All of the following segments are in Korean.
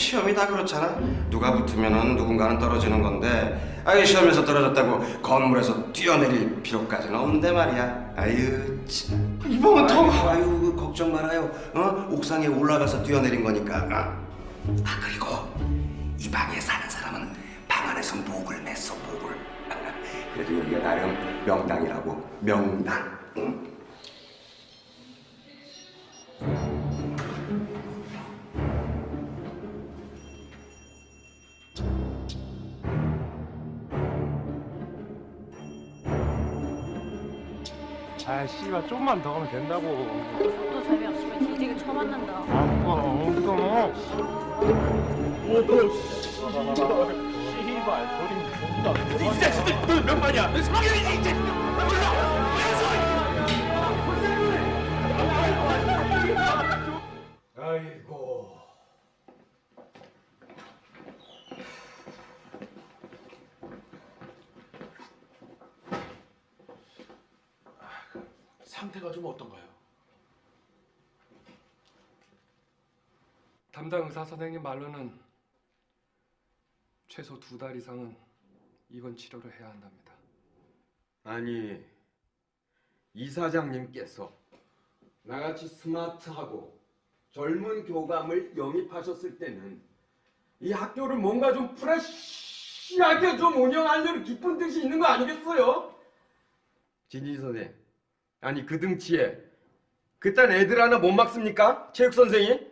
시험이 다 그렇잖아. 누가 붙으면은 누군가는 떨어지는 건데, 아이 시험에서 떨어졌다고 건물에서 뛰어내릴 필요까지는 없는데 말이야. 아유 참. 이번은 더. 아유, 아유 걱정 말아요. 어 옥상에 올라가서 뛰어내린 거니까. 어? 아 그리고 이 방에 사는 사람은 방 안에서 목을 맸어 목을. 그래도 여기가 나름 명당이라고 명당. 응? 아 씨발 좀만 더 가면 된다고. 또 재미없으면 뒤지게 쳐맞는다. 아빠 엉덩어 씨발 버림 존다 이 자식들 너몇 마리야? 너 성형이지 이 자식들 담당 의사 선생님 말로는 최소 두 달 이상은 입원 치료를 해야 한답니다. 아니 이사장님께서 나같이 스마트하고 젊은 교감을 영입하셨을 때는 이 학교를 뭔가 좀 프레시하게 좀 운영하려는 깊은 뜻이 있는 거 아니겠어요? 진지 선생 아니 그 등치에 그딴 애들 하나 못 막습니까? 체육 선생이?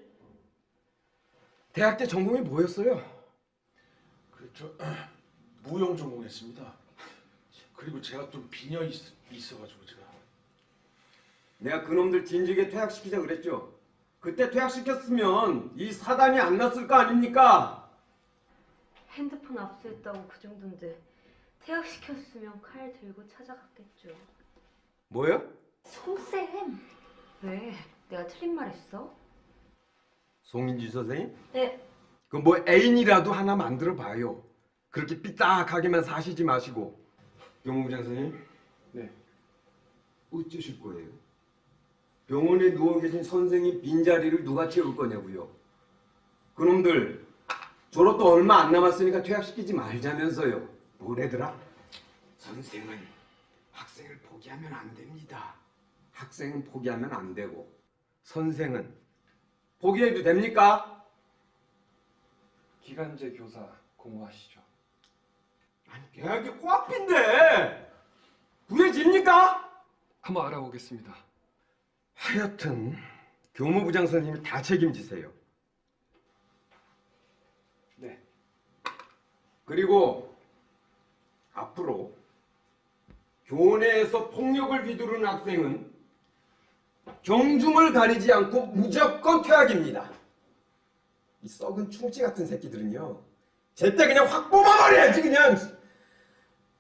대학 때 전공이 뭐였어요? 그저 무용 전공했습니다. 그리고 제가 좀 빈혈이 있, 있어가지고 제가 내가 그놈들 진즉에 퇴학시키자 그랬죠. 그때 퇴학시켰으면 이 사단이 안 났을 거 아닙니까? 핸드폰 압수했다고 그 정도인데 퇴학시켰으면 칼 들고 찾아갔겠죠. 뭐요? 송쌤! 왜? 내가 틀린 말 했어? 송인주 선생님? 네. 그뭐 애인이라도 하나 만들어 봐요. 그렇게 삐딱하게만 사시지 마시고. 경호부장 선생님? 네. 어쩌실 거예요? 병원에 누워 계신 선생님 빈자리를 누가 채울 거냐고요. 그놈들 졸업도 얼마 안 남았으니까 퇴학시키지 말자면서요. 뭐래더라? 선생은 학생을 포기하면 안 됩니다. 학생은 포기하면 안 되고 선생은 포기해도 됩니까? 기간제 교사 공부하시죠. 아니 계약이 코앞인데 구해집니까? 한번 알아보겠습니다. 하여튼 교무부장 선생님이 다 책임지세요. 네. 그리고 앞으로 교내에서 폭력을 휘두르는 학생은 경중을 가리지 않고 무조건 퇴학입니다. 이 썩은 충치 같은 새끼들은요. 제때 그냥 확 뽑아버려야지 그냥.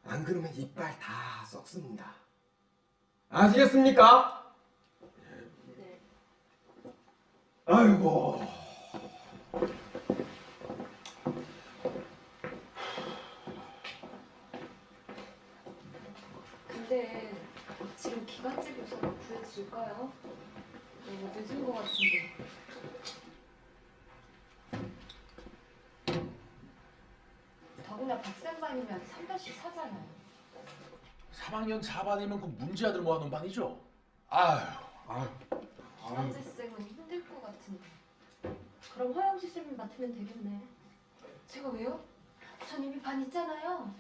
안 그러면 이빨 다 썩습니다. 아시겠습니까? 네. 아이고. 근데 지금 기관집 요소를 구해줄까요? 너무 늦은 것 같은데. 더구나 박생반이면 3반씩 사잖아요. 3학년 4반이면 그 문제아들 모아놓은 반이죠? 아휴 아휴 김한재 쌤은 힘들 것 같은데. 그럼 허영지 쌤이 맡으면 되겠네. 제가 왜요? 전 이미 반 있잖아요.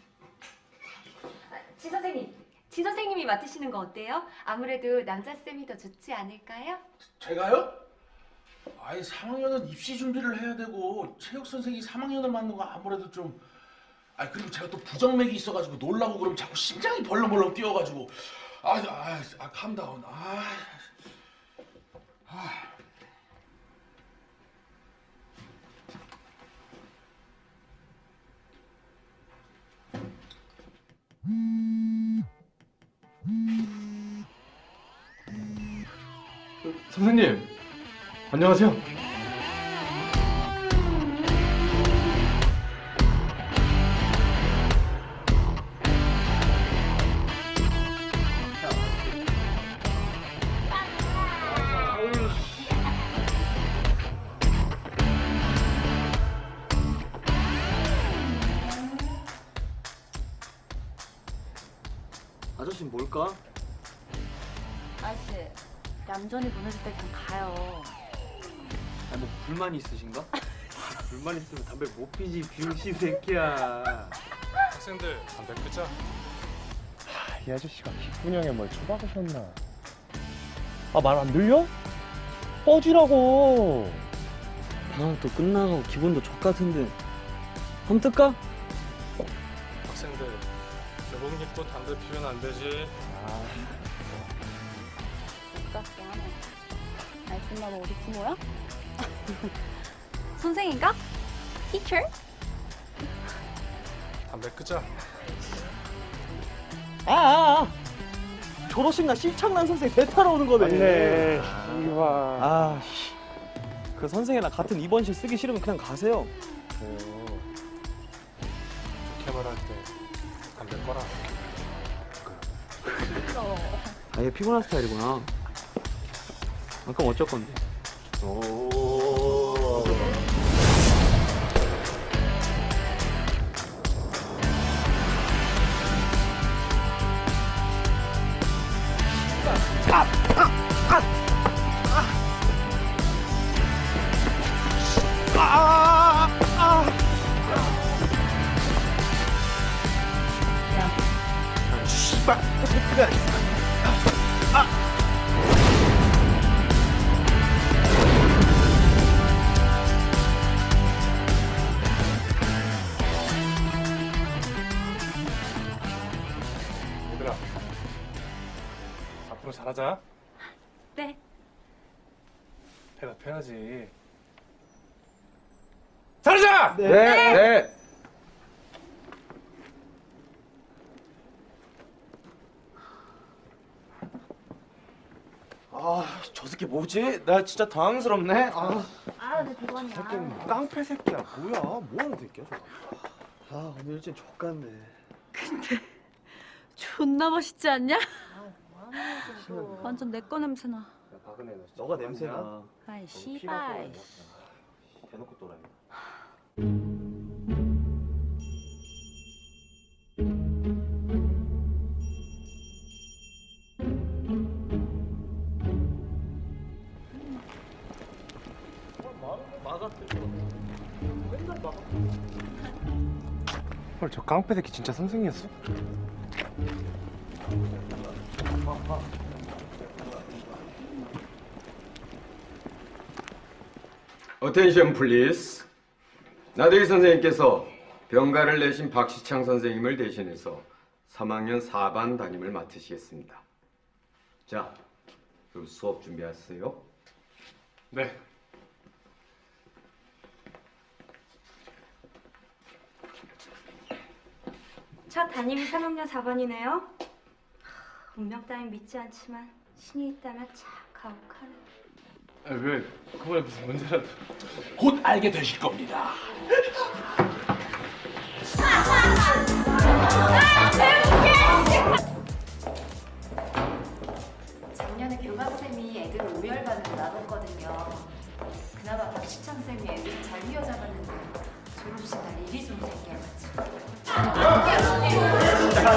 아, 지 선생님, 지 선생님이 맡으시는 거 어때요? 아무래도 남자 쌤이 더 좋지 않을까요? 제가요? 아예 3학년은 입시 준비를 해야 되고 체육 선생이 3학년을 맡는 거 아무래도 좀 아 그리고 제가 또 부정맥이 있어가지고 놀라고 그러면 자꾸 심장이 벌렁벌렁 뛰어가지고 아 아 아, 캄다운 아, 아. 선생님 안녕하세요. 불만이 있으신가? 불만 있으면 담배 못 피지 병신 새끼야. 학생들 담배 끄자. 이 아저씨가 기분형에 뭘 처박으셨나? 아 말 안 들려? 꺼지라고. 방학도 끝나고 기분도 족 같은데 한번 뜰까? 학생들 교복 입고 담배 피면 안 되지. 똑같게 하네 알겠나 너 어디 부모야? 선생인가? 티처? 담배 끄자. 아, 아, 아. 졸업식 날 시창난 선생 배 타러 오는 거네. 맞네. 이봐. 아, 씨. 그 선생이랑 같은 입원실 쓰기 싫으면 그냥 가세요. 좋게 말할 때 담배 꺼라. 아얘 피곤한 스타일이구나. 아, 그럼 어쩔 건데? 얘들아 앞으로 잘하자. 네 대답해야지. 잘하자. 네. 네. 아, 저 새끼 뭐지? 나 진짜 당황스럽네. 아, 아 내 대관이야 깡패 새끼야. 뭐야? 뭐 하는 새끼야, 저거? 아, 오늘 일진 족같네. 존나 멋있지 않냐? 완전 내 거 냄새나 너가 냄새나. 아이 씨발 대놓고 또라이. 헐, 저 깡패 새끼 진짜 선생이었어? Attention please. 나대기 선생님께서 병가를 내신 박시창 선생님을 대신해서 3학년 4반 담임을 맡으시겠습니다. 자, 그럼 수업 준비하세요. 네. 첫 담임이 3학년 4반이네요. 운명 따윈 믿지 않지만 신이 있다면 참 가혹하네. 아, 왜 그거에 무슨 문제라도. 곧 알게 되실 겁니다. 음악쌤이 애들을 우열반으로 나눴거든요. 그나마 박시창쌤이 애들을 잘 휘어잡았는데 졸업식 날 일이 좀 생겨가지고. 여기가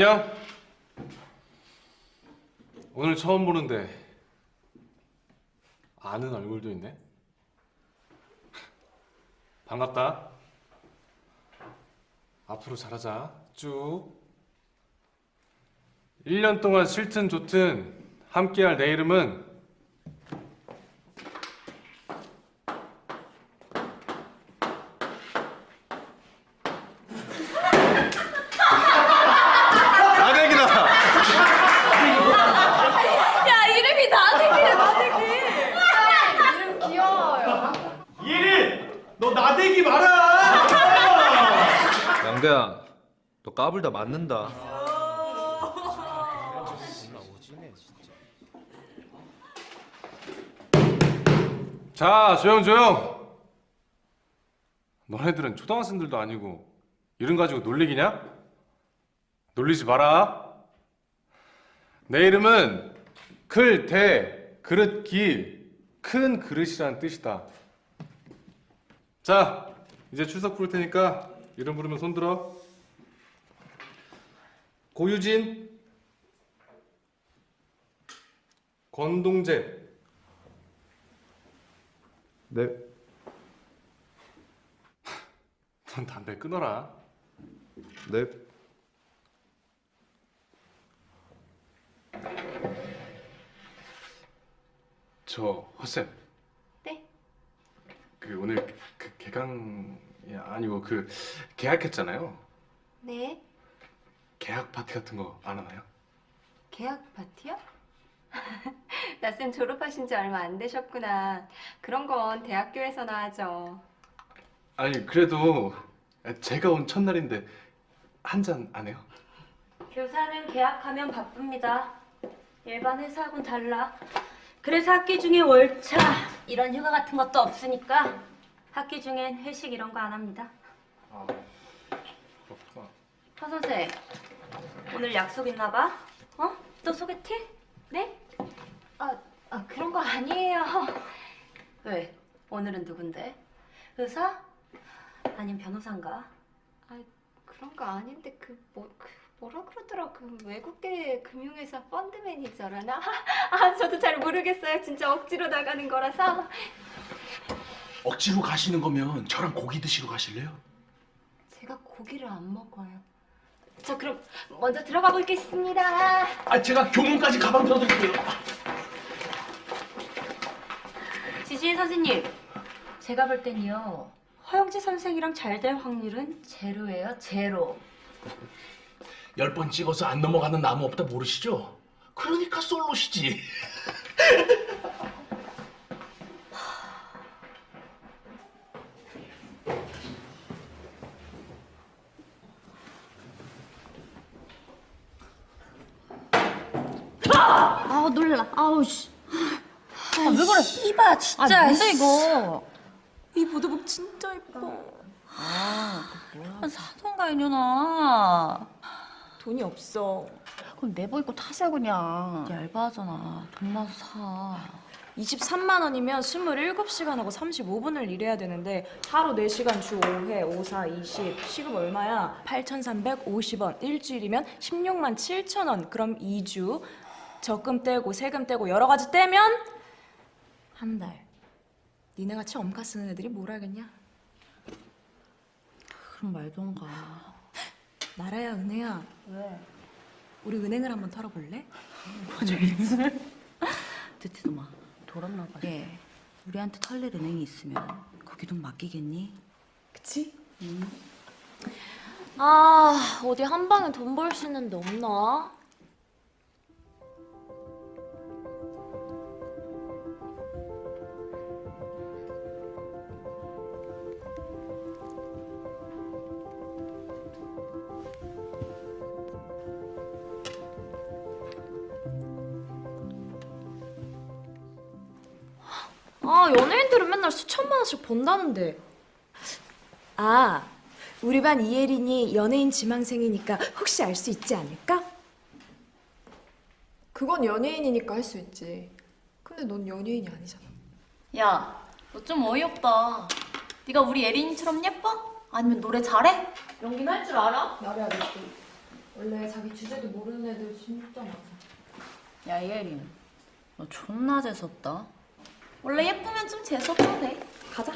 안녕. 오늘 처음 보는데 아는 얼굴도 있네. 반갑다. 앞으로 잘하자. 쭉. 1년 동안 싫든 좋든 함께할 내 이름은 나대기다. 야 이름이 나대기야 나대기. 이름 귀여워요. 예린! 너 나대기 마라! 양대야, 너 까불다 맞는다. 자 조용 조용. 너네들은 초등학생들도 아니고 이름 가지고 놀리기냐? 놀리지 마라. 내 이름은 클, 대, 그릇, 기, 큰 그릇이라는 뜻이다. 자, 이제 출석 부를 테니까 이름 부르면 손 들어. 고유진, 권동재, 네. 넌 담배 끊어라. 네. 저 허쌤. 네? 그 오늘 그 개강이 아니고 그 계약했잖아요. 네. 계약 파티 같은 거 안 하나요? 계약 파티요? 나쌤 졸업하신 지 얼마 안 되셨구나. 그런 건 대학교에서나 하죠. 아니 그래도 제가 온 첫날인데 한 잔 안 해요? 교사는 계약하면 바쁩니다. 일반 회사하고는 달라. 그래서 학기 중에 월차 이런 휴가 같은 것도 없으니까 학기 중엔 회식 이런 거 안 합니다. 아 그렇구나. 허 선생 오늘 약속 있나 봐? 어? 또 소개팅? 네? 아, 아 그런 거 아니에요. 왜? 오늘은 누군데? 의사? 아니면 변호사인가? 그런 거 아닌데 그 뭐 그 뭐라 그러더라 그 외국계 금융회사 펀드 매니저라나 아 저도 잘 모르겠어요 진짜 억지로 나가는 거라서 억지로 가시는 거면 저랑 고기 드시러 가실래요? 제가 고기를 안 먹어요 저 그럼 먼저 들어가 보겠습니다 아 제가 교문까지 가방 들어드릴게요. 지지혜 선생님 제가 볼 땐요 허영지 선생이랑 잘 될 확률은 제로예요 제로 열 번 찍어서 안 넘어가는 나무 없다 모르시죠? 그러니까 솔로시지. 아 놀라. 아우 씨. 아, 왜 그래? 이봐 진짜 아 뭔데 이거? 이 보드복 진짜 예뻐 아 사던가 이년아. 돈이 없어 그럼 내버 입고 타세요 그냥. 얇아하잖아. 돈 나서 사. 23만 원이면 27시간 하고 35분을 일해야 되는데 하루 4시간 주 5회 5, 4, 20 시급 얼마야? 8,350원 일주일이면 16만 7천 원 그럼 2주 적금 떼고 세금 떼고 여러 가지 떼면 한 달. 니네 같이 엄카 쓰는 애들이 뭘 알겠냐? 그럼 말던가. 나라야 은혜야. 왜? 우리 은행을 한번 털어볼래? 듣지도 마. 돌았나 봐. 얘, 우리한테 털릴 은행이 있으면 거기 돈 맡기겠니? 그치? 아, 어디 한 방에 돈 벌 수 있는 데 없나? 연예인들은 맨날 수천만 원씩 번다는데. 아, 우리 반 이예린이 연예인 지망생이니까 혹시 알 수 있지 않을까? 그건 연예인이니까 할 수 있지. 근데 넌 연예인이 아니잖아. 야, 너 좀 어이없다. 네가 우리 예린이처럼 예뻐? 아니면 노래 잘해? 연기는 할 줄 알아? 나래야 너 원래 자기 주제도 모르는 애들 진짜 많아. 야, 예린. 너 존나 재수없다. 원래 예쁘면 좀 재수 없어도 돼. 가자.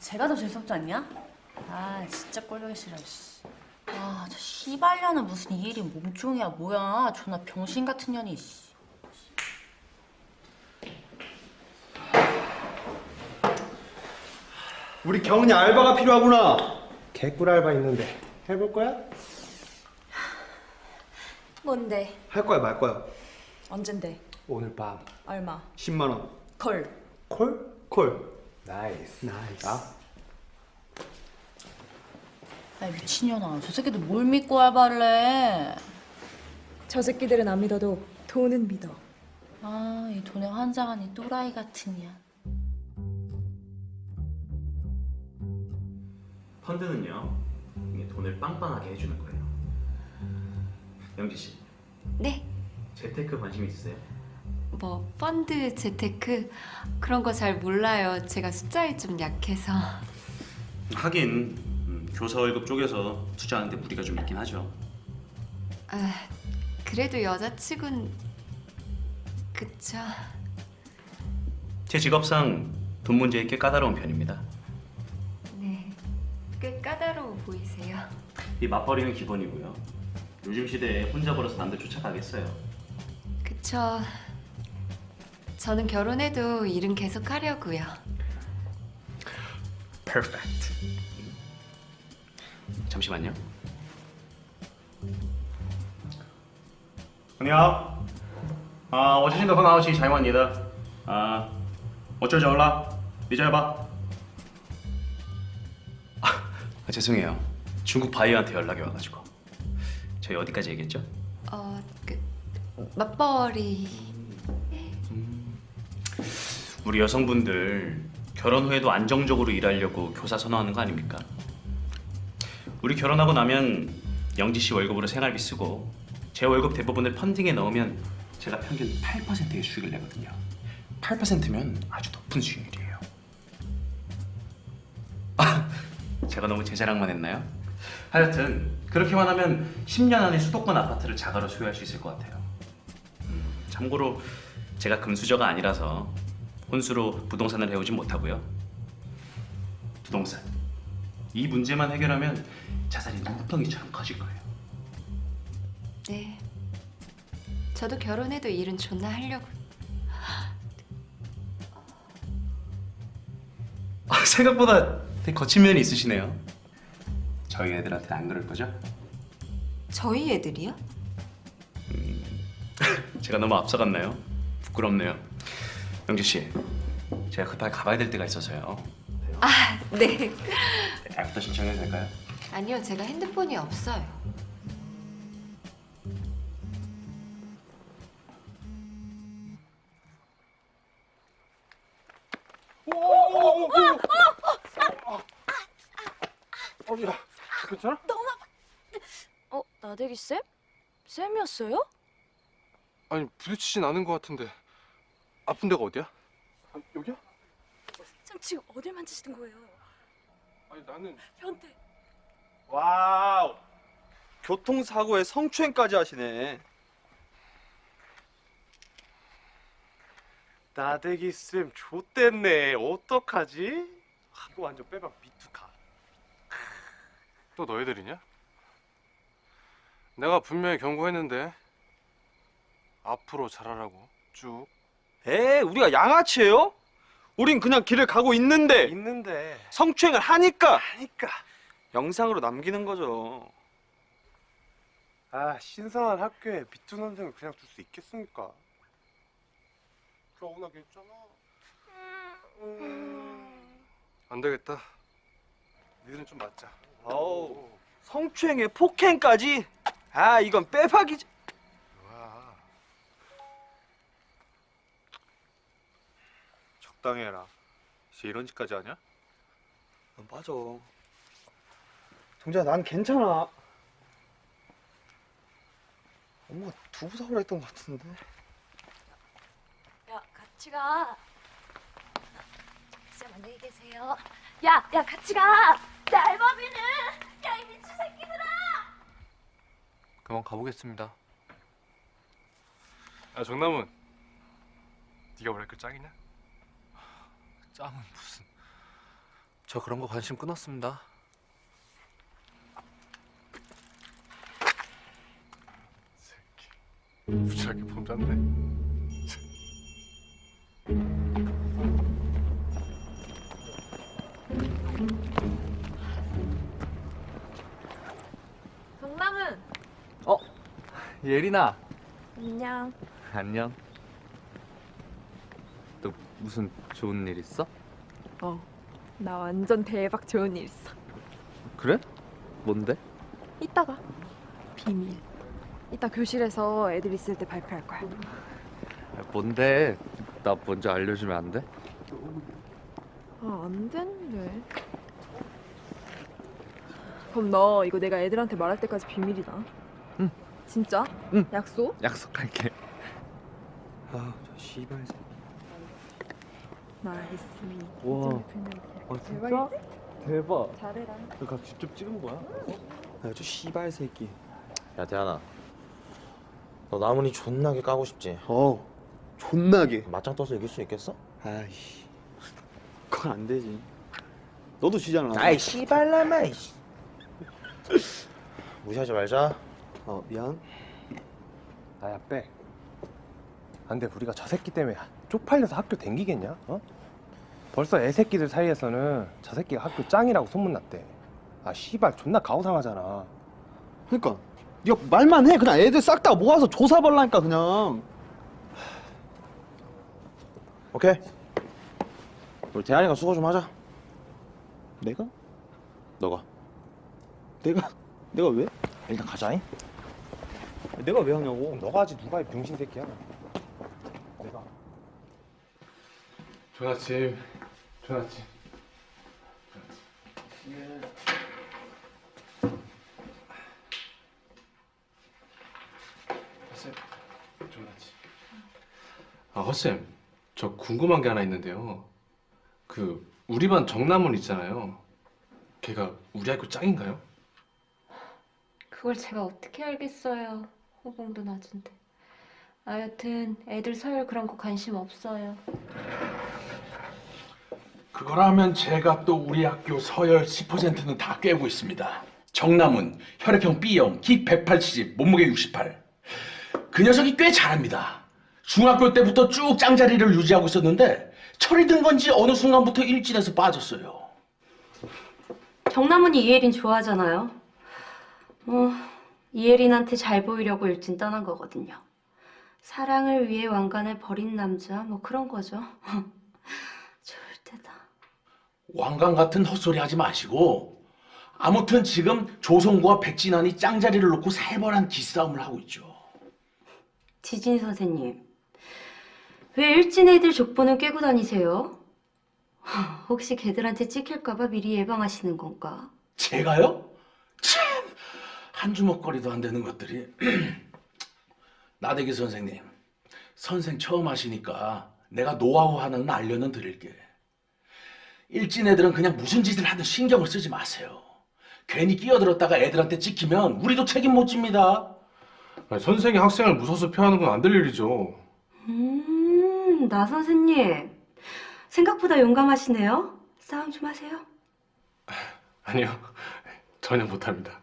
제가 더 재수없지 않냐? 아, 진짜 꼴보기 싫어, 씨. 아, 저 씨발년은 무슨 이예린 몸종이야, 뭐야. 존나 병신 같은 년이, 씨. 우리 경은이 알바가 필요하구나. 개꿀 알바 있는데 해볼 거야? 뭔데? 할 거야 말 거야? 언젠데? 오늘 밤 얼마? 10만 원. Call. Call? Call. Nice. Nice. 야, 미친년아. 저 새끼들 뭘 믿고 알바를 해? 저 새끼들은 안 믿어도 돈은 믿어. 아, 이 돈에 환장한 이 또라이 같은 년. 펀드는요 이게 돈을 빵빵하게 해주는 거예요. 영지 씨, 네. 재테크 관심 있으세요? 뭐 펀드, 재테크 그런 거 잘 몰라요. 제가 숫자에 좀 약해서. 하긴 음, 교사 월급 쪽에서 투자하는데 무리가 좀 있긴 하죠. 아, 그래도 여자치곤 그쵸. 제 직업상 돈 문제에 꽤 까다로운 편입니다. 네. 꽤 까다로워 보이세요. 이 맞벌이는 기본이고요. 요즘 시대에 혼자 벌어서 남들 쫓아가겠어요. 그쵸. 저는 결혼해도 일은 계속 하려고요. 퍼펙트 잠시만요. 안녕. 아, 어제신도 헌아웃이 자이만이다. 아, 어쩔 올라. 니자여봐. 아, 죄송해요. 중국 바이어한테 연락이 와가지고. 저희 어디까지 얘기했죠? 어, 그 맞벌이. 우리 여성분들 결혼 후에도 안정적으로 일하려고 교사 선호하는 거 아닙니까? 우리 결혼하고 나면 영지 씨 월급으로 생활비 쓰고 제 월급 대부분을 펀딩에 넣으면 제가 평균 8%의 수익을 내거든요. 8%면 아주 높은 수익률이에요. 아, 제가 너무 제 자랑만 했나요? 하여튼 그렇게만 하면 10년 안에 수도권 아파트를 자가로 소유할 수 있을 것 같아요. 음, 참고로 제가 금수저가 아니라서 혼수로 부동산을 해오진 못하고요. 부동산. 이 문제만 해결하면 자산이 눈덩이처럼 커질 거예요. 네. 저도 결혼해도 일은 존나 하려고. 아, 생각보다 되게 거친 면이 있으시네요. 저희 애들한테는 안 그럴 거죠? 저희 애들이요? 제가 너무 앞서갔나요? 부끄럽네요. 영주 씨, 제가 급하게 가봐야 될 데가 있어서요. 아, 네. 애프터 신청해도 될까요? 아니요, 제가 핸드폰이 없어요. 어, 야, 괜찮아? 어, 나대기 쌤? 쌤이었어요? 아니 부딪히진 않은 것 같은데 아픈 데가 어디야? 쌤 지금 어딜 만지시는 거예요? 아니 나는 현태 와우. 교통사고에 성추행까지 하시네. 나대기 쌤 좆됐네. 어떡하지? 아, 이거 완전 빼박 미투각. 또 너희들이냐? 내가 분명히 경고했는데 앞으로 잘하라고 쭉. 에 우리가 양아치예요? 우린 그냥 길을 가고 있는데 있는데 성추행을 하니까 하니까 영상으로 남기는 거죠. 아 신선한 학교에 비투 선생을 그냥 둘 수 있겠습니까? 서운하게 했잖아. 안 되겠다. 니들은 좀 맞자. 어우 성추행에 폭행까지? 아 이건 빼박이지. 와. 적당히 해라. 이제 이런 짓까지 하냐? 어, 맞아. 정재야 난 괜찮아. 엄마가 두부 사오라 했던 것 같은데. 야, 같이 가. 쌤 안녕히 계세요. 야, 야, 같이 가. 야, 알바비는. 야, 이 미친 새끼들아. 그만 가보겠습니다. 아 정남은 네가 뭐랄까 짱이냐? 짱은 무슨? 저 그런 거 관심 끊었습니다. 무지하게 폼 잡네. 예린아. 안녕. 안녕. 너 무슨 좋은 일 있어? 어, 나 완전 대박 좋은 일 있어. 그래? 뭔데? 이따가 비밀. 이따 교실에서 애들 있을 때 발표할 거야. 아, 뭔데? 나 먼저 알려주면 안 돼? 아, 안 되는데. 그럼 너 이거 내가 애들한테 말할 때까지 비밀이다. 응. 진짜? 응. 약속? 약속할게. 아 저 씨발. Nice. 와. 아, 진짜? 대박. 잘해라. 너가 직접 찍은 거야? 아 저 씨발 새끼. 야 대한아 너 나문이 존나게 까고 싶지? 어 존나게. 맞짱 떠서 이길 수 있겠어? 아이씨. 그건 안 되지. 너도 지잖아. 아이 씨발라마 무시하지 말자 어 미안. 아야 빼. 안돼 우리가 저 새끼 때문에 쪽팔려서 학교 댕기겠냐? 어? 벌써 애새끼들 사이에서는 저 새끼가 학교 짱이라고 소문났대. 아 씨발 존나 가오상하잖아. 그러니까 네가 말만 해. 그냥 애들 싹 다 모아서 조사 벌라니까 그냥. 오케이 우리 대한이가 수고 좀 하자 내가? 너가 내가 내가 왜? 일단 가자잉 내가 왜 하냐고. 너가 하지 누가 이 병신 새끼야? 내가. 좋은 아침. 좋은 아침. 쌤, 좋은 아침. 아, 허쌤, 저 궁금한 게 하나 있는데요. 그 우리 반 정남훈 있잖아요. 걔가 우리 학교 짱인가요? 그걸 제가 어떻게 알겠어요. 호봉도 낮은데. 아 여튼 애들 서열 그런 거 관심 없어요. 그거라면 제가 또 우리 학교 서열 10%는 다 꿰고 있습니다. 정남은 혈액형 B형, 키 180, 몸무게 68. 그 녀석이 꽤 잘합니다. 중학교 때부터 쭉 짱자리를 유지하고 있었는데 철이 든 건지 어느 순간부터 일진에서 빠졌어요. 정남훈이 이예린 좋아하잖아요. 뭐 이예린한테 잘 보이려고 일진 떠난 거거든요. 사랑을 위해 왕관을 버린 남자 뭐 그런 거죠. 좋을 때다. 왕관 같은 헛소리 하지 마시고 아무튼 지금 조성구와 백진환이 짱자리를 놓고 살벌한 기싸움을 하고 있죠. 지진 선생님, 왜 일진 애들 족보는 꿰고 다니세요? 혹시 걔들한테 찍힐까봐 미리 예방하시는 건가? 제가요? 참, 한 주먹거리도 안 되는 것들이. 나대기 선생님, 선생 처음 하시니까 내가 노하우 하나는 알려는 드릴게. 일진 애들은 그냥 무슨 짓을 하든 신경을 쓰지 마세요. 괜히 끼어들었다가 애들한테 찍히면 우리도 책임 못 집니다. 아니, 선생이 학생을 무서워서 폐하는 건 안 될 일이죠. 음, 나 선생님. 생각보다 용감하시네요. 싸움 좀 하세요. 아니요, 전혀 못합니다.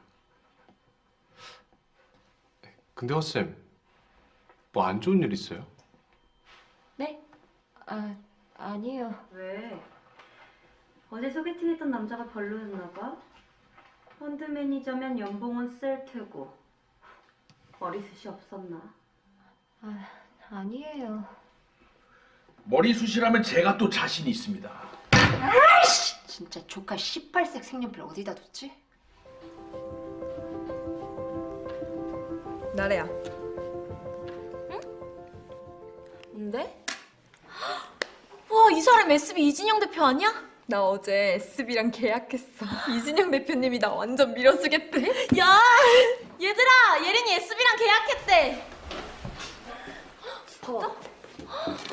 근데 허쌤, 뭐 안 좋은 일 있어요? 네? 아, 아니에요. 왜? 어제 소개팅했던 남자가 별로였나 봐? 펀드 매니저면 연봉은 셀 테고 머리숱이 없었나? 아, 아니에요. 머리숱이라면 제가 또 자신이 있습니다. 아이씨! 진짜 조카 18색 색연필 어디다 뒀지? 나래야. 응? 뭔데? 와, 이 사람 SB 이진영 대표 아니야? 나 어제 SB랑 계약했어. 이진영 대표님이 나 완전 밀어주겠대. 야, 얘들아, 예린이 SB랑 계약했대. 진짜?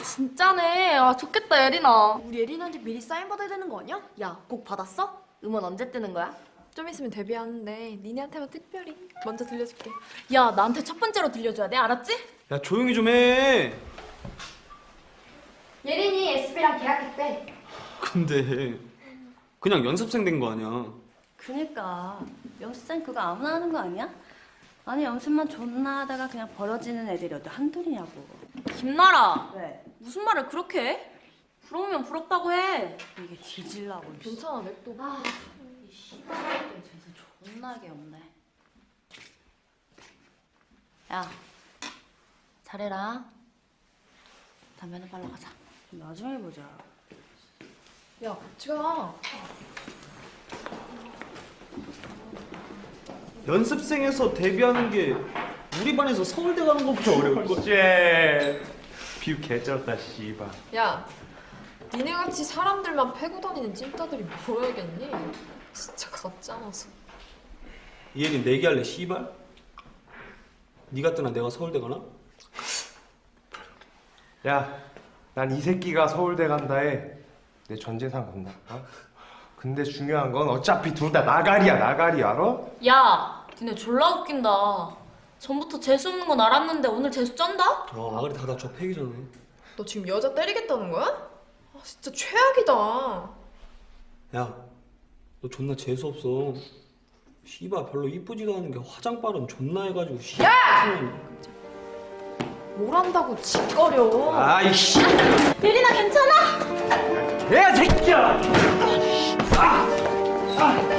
진짜네. 아, 좋겠다, 예린아. 우리 예린한테 미리 사인 받아야 되는 거 아니야? 야, 곡 받았어? 음원 언제 뜨는 거야? 좀 있으면 데뷔하는데 니네한테만 특별히 먼저 들려줄게. 야, 나한테 첫 번째로 들려줘야 돼, 알았지? 야 조용히 좀 해. 예린이 SB랑 계약했대. 근데 그냥 연습생 된 거 아니야. 그니까 연습생 그거 아무나 하는 거 아니야? 아니 연습만 존나 하다가 그냥 벌어지는 애들이 어디 한둘이냐고 김나라 왜? 무슨 말을 그렇게 해? 부러우면 부럽다고 해 이게 뒤질라고 괜찮아, 냅둬. 아, 이 씨발들 재수 존나게 없네 야 잘해라 담배는 빨러 가자 나중에 보자 야, 같이 가. 연습생에서 데뷔하는 게 우리 반에서 서울대 가는 것보다 어려울 거. 쟤 비유 개쩔었다 씨발 야, 니네 같이 사람들만 패고 다니는 찐따들이 뭐야겠니? 진짜 가짜나서. 이 얘기 내기할래 씨발? 네가 뜨나 내가 서울대 가나? 야, 난 이 새끼가 서울대 간다에 내 전 재산 건다. 어? 근데 중요한 건 어차피 둘 다 나가리야, 나가리 알아? 야, 니네 졸라 웃긴다. 전부터 재수 없는 건 알았는데 오늘 재수 쩐다? 아 아가리 닫아 저 패기 전에. 너 지금 여자 때리겠다는 거야? 아, 진짜 최악이다. 야, 너 존나 재수 없어. 씨발 별로 이쁘지도 않은 게 화장빨은 존나 해가지고 씨. 야! 뭘 한다고 짓거려. 아이씨. 예린아 괜찮아? 개 새끼야. 오,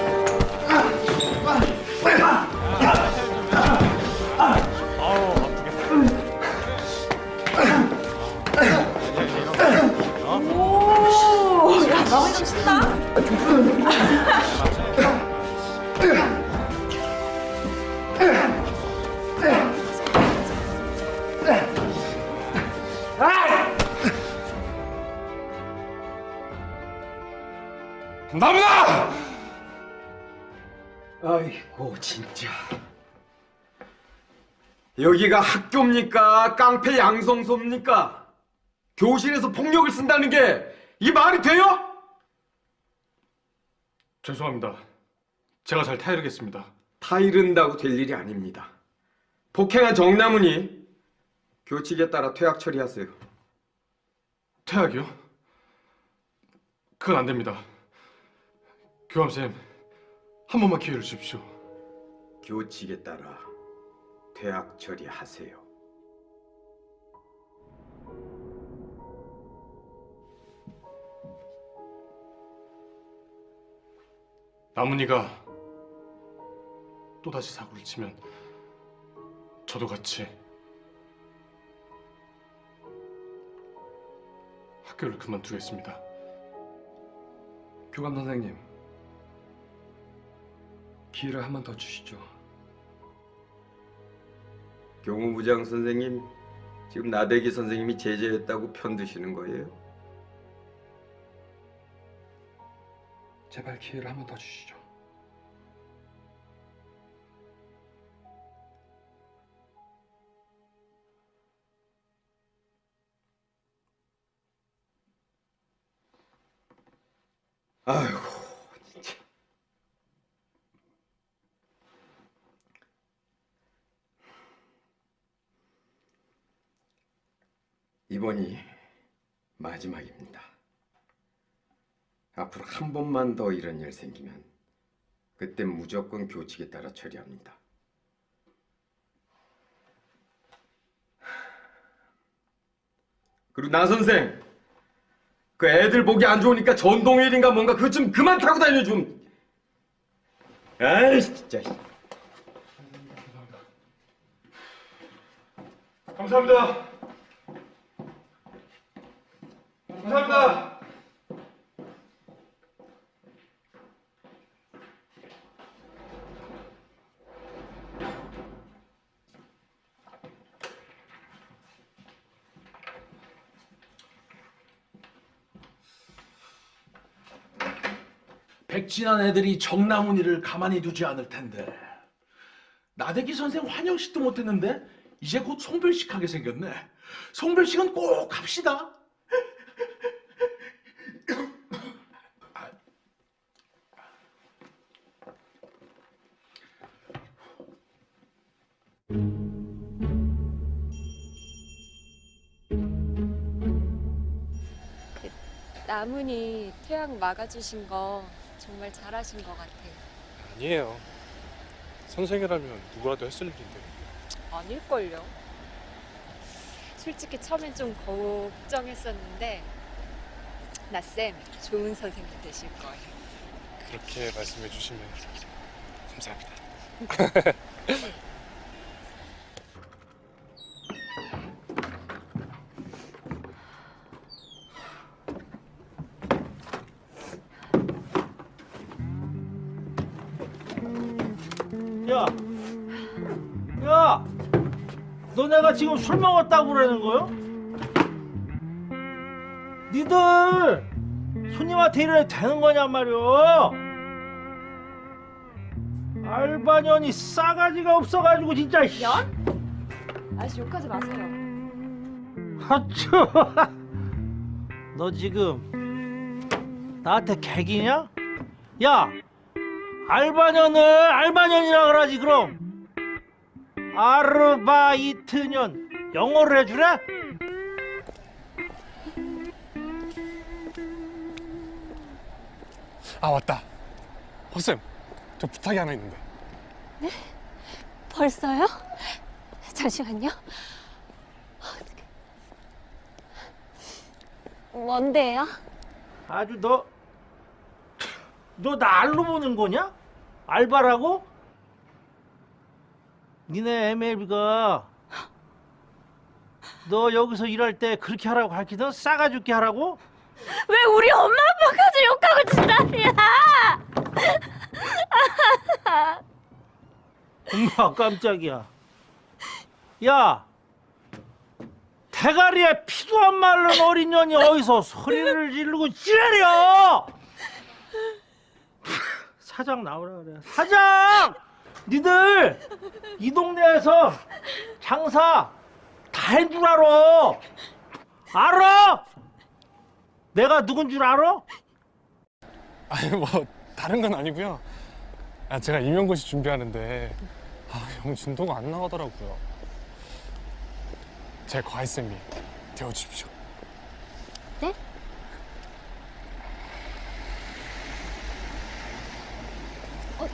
나무다! 아이고 진짜 여기가 학교입니까? 깡패 양성소입니까? 교실에서 폭력을 쓴다는 게 이 말이 돼요? 죄송합니다. 제가 잘 타이르겠습니다. 타이른다고 될 일이 아닙니다. 폭행한 정남훈이 교칙에 따라 퇴학 처리하세요. 퇴학이요? 그건 안 됩니다. 교감쌤, 한 번만 기회를 주십시오. 교칙에 따라 퇴학 처리하세요. 나문이가 또다시 사고를 치면 저도 같이 학교를 그만두겠습니다. 교감 선생님 기회를 한 번 더 주시죠. 교무부장 선생님 지금 나대기 선생님이 제재했다고 편드시는 거예요? 제발 기회를 한 번 더 주시죠. 아이고 이번이 마지막입니다. 앞으로 한 번만 더 이런 일 생기면 그때 무조건 교칙에 따라 처리합니다. 그리고 나 선생, 그 애들 보기 안 좋으니까 전동휠인가 뭔가 그거 좀 그만 타고 다녀 좀. 아이 진짜. 감사합니다. 감사합니다. 백진한 애들이 정나문이를 가만히 두지 않을 텐데. 나대기 선생 환영식도 못했는데 이제 곧 송별식 하게 생겼네. 송별식은 꼭 합시다 나문이 퇴학 막아주신 거 정말 잘하신 것 같아요. 아니에요. 선생이라면 누구라도 했을 일인데. 아닐걸요. 솔직히 처음엔 좀 걱정했었는데 나쌤 좋은 선생님 되실 거예요. 그렇게 말씀해 주시면 감사합니다. 내가 지금 술 먹었다고 그러는 거요? 니들 손님한테 이래도 되는 거냔 말이오? 알바년이 싸가지가 없어가지고 진짜. 연? 아저씨 욕하지 마세요. 하쭈. 너 지금 나한테 개기냐? 야, 알바년을 알바년이라 그러지 그럼. 아르바이트년 영어를 해주래? 아 맞다. 허쌤, 저 부탁이 하나 있는데. 네? 벌써요? 잠시만요. 뭔데요? 아주 너, 너 나 알로 보는 거냐? 알바라고? 니네 MLB가 너 여기서 일할 때 그렇게 하라고 가르치던 싸가 죽게 하라고? 왜 우리 엄마 아빠까지 욕하고 진다냐? 엄마 깜짝이야. 야, 대가리에 피도 안 마른 어린 년이 어디서 소리를 지르고 지랄이야! 사장 나오라 그래. 사장! 니들 이 동네에서 장사 다 한 줄 알아. 알아? 내가 누군 줄 알아? 아니 뭐 다른 건 아니고요. 아 제가 임용고시 준비하는데 아, 영 진도가 안 나가더라고요. 제 과외 쌤이 되어주십시오. 네? 어,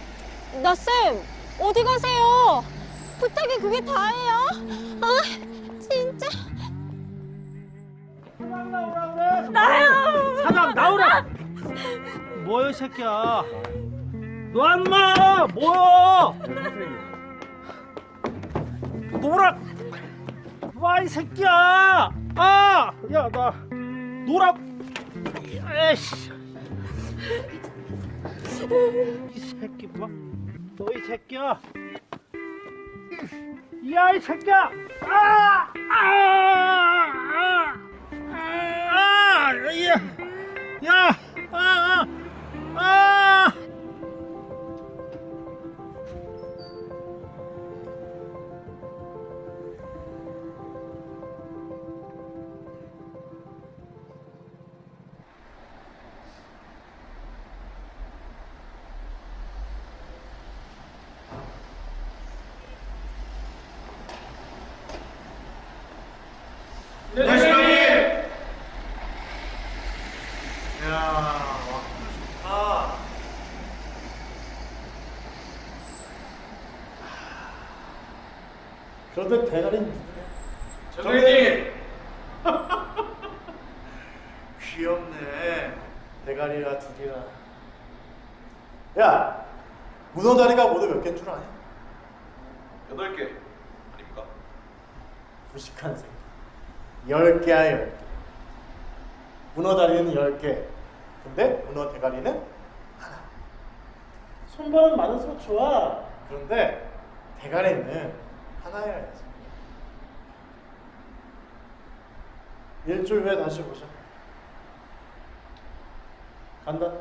나 쌤 어디 가세요? 부탁이 그게 다예요? 아 진짜 나요! 사장 나오라! 뭐야 이 새끼야? 너 안마 뭐야? 노라! 와이 새끼야! 아! 야나 노라! 에이씨! 이 새끼 봐. 너 이 새끼야! 야 이 새끼야! 아! 아! 아! 아! 야! 야! 아! 아! 아! 그런데 대가리 정혜진! 귀엽네. 대가리가 둘이라. 야, 문어 다리가 모두 몇 개인 줄 아냐? 여덟 개 아닙니까? 무식한 새끼. 열 개야 열 개. 문어 다리는 열 개. 근데 문어 대가리는 하나. 손발은 많을수록 좋아. 그런데 대가리는 하나여야지. 일주일 후에 다시 보자. 간다.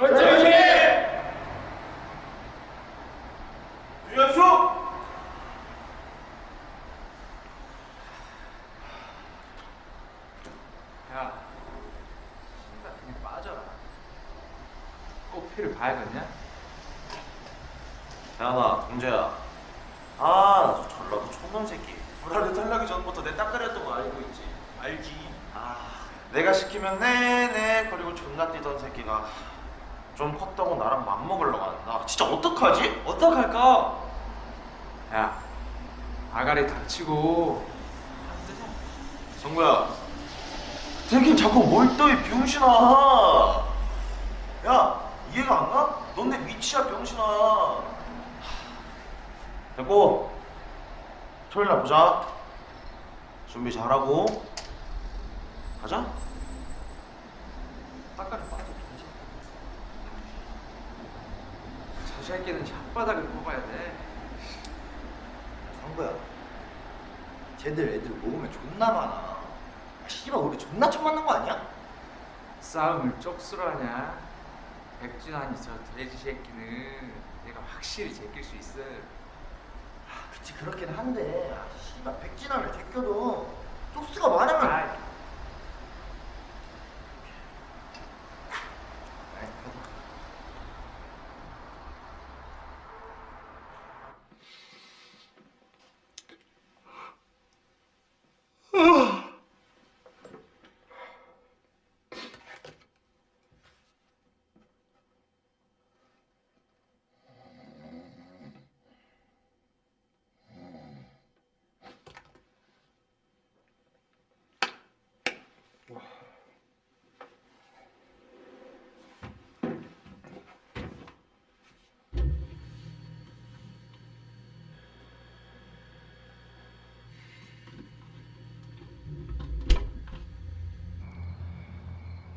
정혜진! 유현수! 야, 신발 그냥 빠져라. 봐야겠냐? 대한아, 동재야. 아, 나 전라도 촌놈 새끼. 불알을 탈락이 전부터 내 딱가리였던 거 알고 있지? 알지. 아, 내가 시키면 네네 그리고 존나 뛰던 새끼가 좀 컸다고 나랑 맘먹으려고 한다. 진짜 어떡하지? 어떡할까? 야, 아가리 닥치고 정구야, 되긴 자꾸 뭘 떠, 이 병신아. 야, 이해가 안 가? 넌 내 위치야, 병신아. 됐고, 토요일 날 보자. 잘하고. 가자. 딱가리 빠져. 저 새끼는 혓바닥을 뽑아야 돼. 정구야, 쟤들 애들 모으면 존나 많아. 아, 씨발, 우리 존나 처음 만난 거 아니야? 싸움을 쪽수로 하냐? 백준환이 저 돼지 새끼는 내가 확실히 제낄 수 있어. 그치, 그렇긴 한데. 아, 씨발, 백진환을 제껴도 쪽수가 많으면.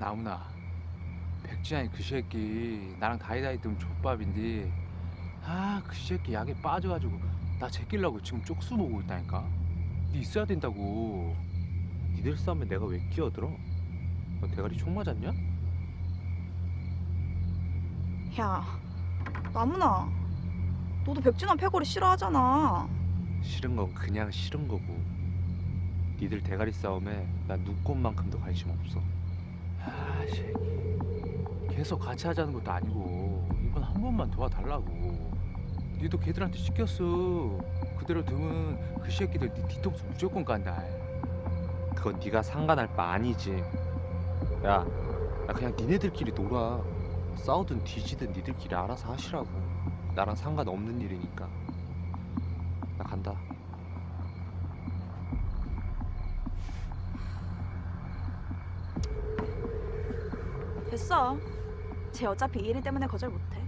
나무나 백지환이 그 새끼 나랑 다이다이 뜨면 족밥인데 아그 새끼 약에 빠져가지고 나 제끼려고 지금 쪽수 보고 있다니까 니 있어야 된다고 니들 싸움에 내가 왜 끼어들어? 너 대가리 총 맞았냐? 야, 나무나. 너도 백준환 패거리 싫어하잖아. 싫은 건 그냥 싫은 거고 니들 대가리 싸움에 난 눈꽃만큼도 관심 없어 아 새끼 계속 같이 하자는 것도 아니고 이번 한 번만 도와달라고. 니도 걔들한테 시켰어. 그대로 두면 그 새끼들 니 뒤통수 무조건 간다. 그건 네가 상관할 바 아니지. 야나 그냥 니네들끼리 놀아. 싸우든 뒤지든 니들끼리 알아서 하시라고. 나랑 상관없는 일이니까 나 간다. 됐어. 쟤 어차피 이 일 때문에 거절 못해.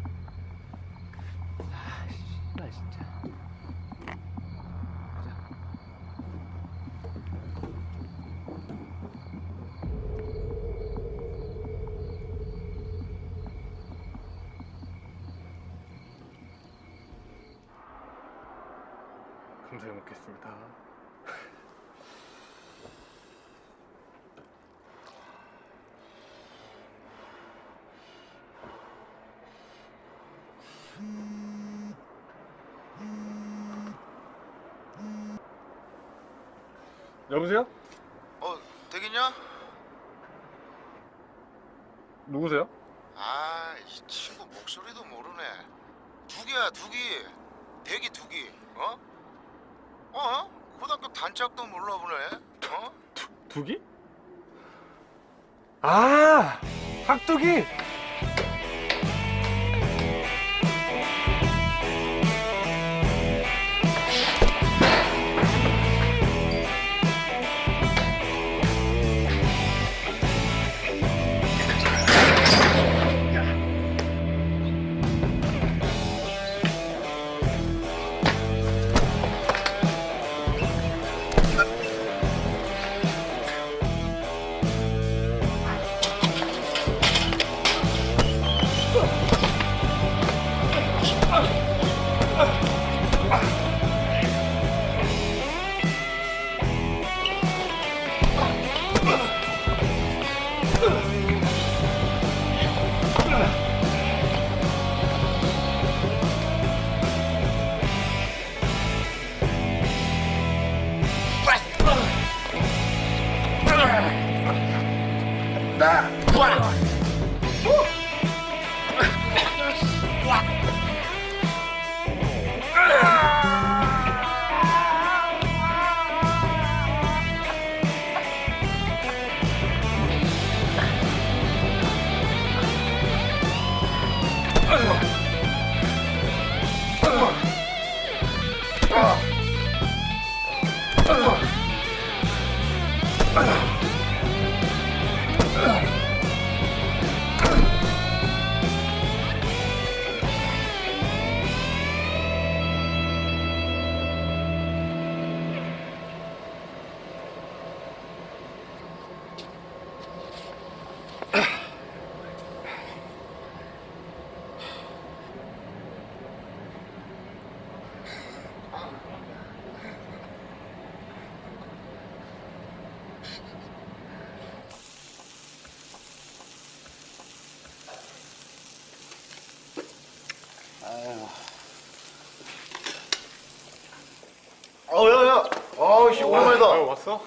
오랜만이다. 어, 왔어?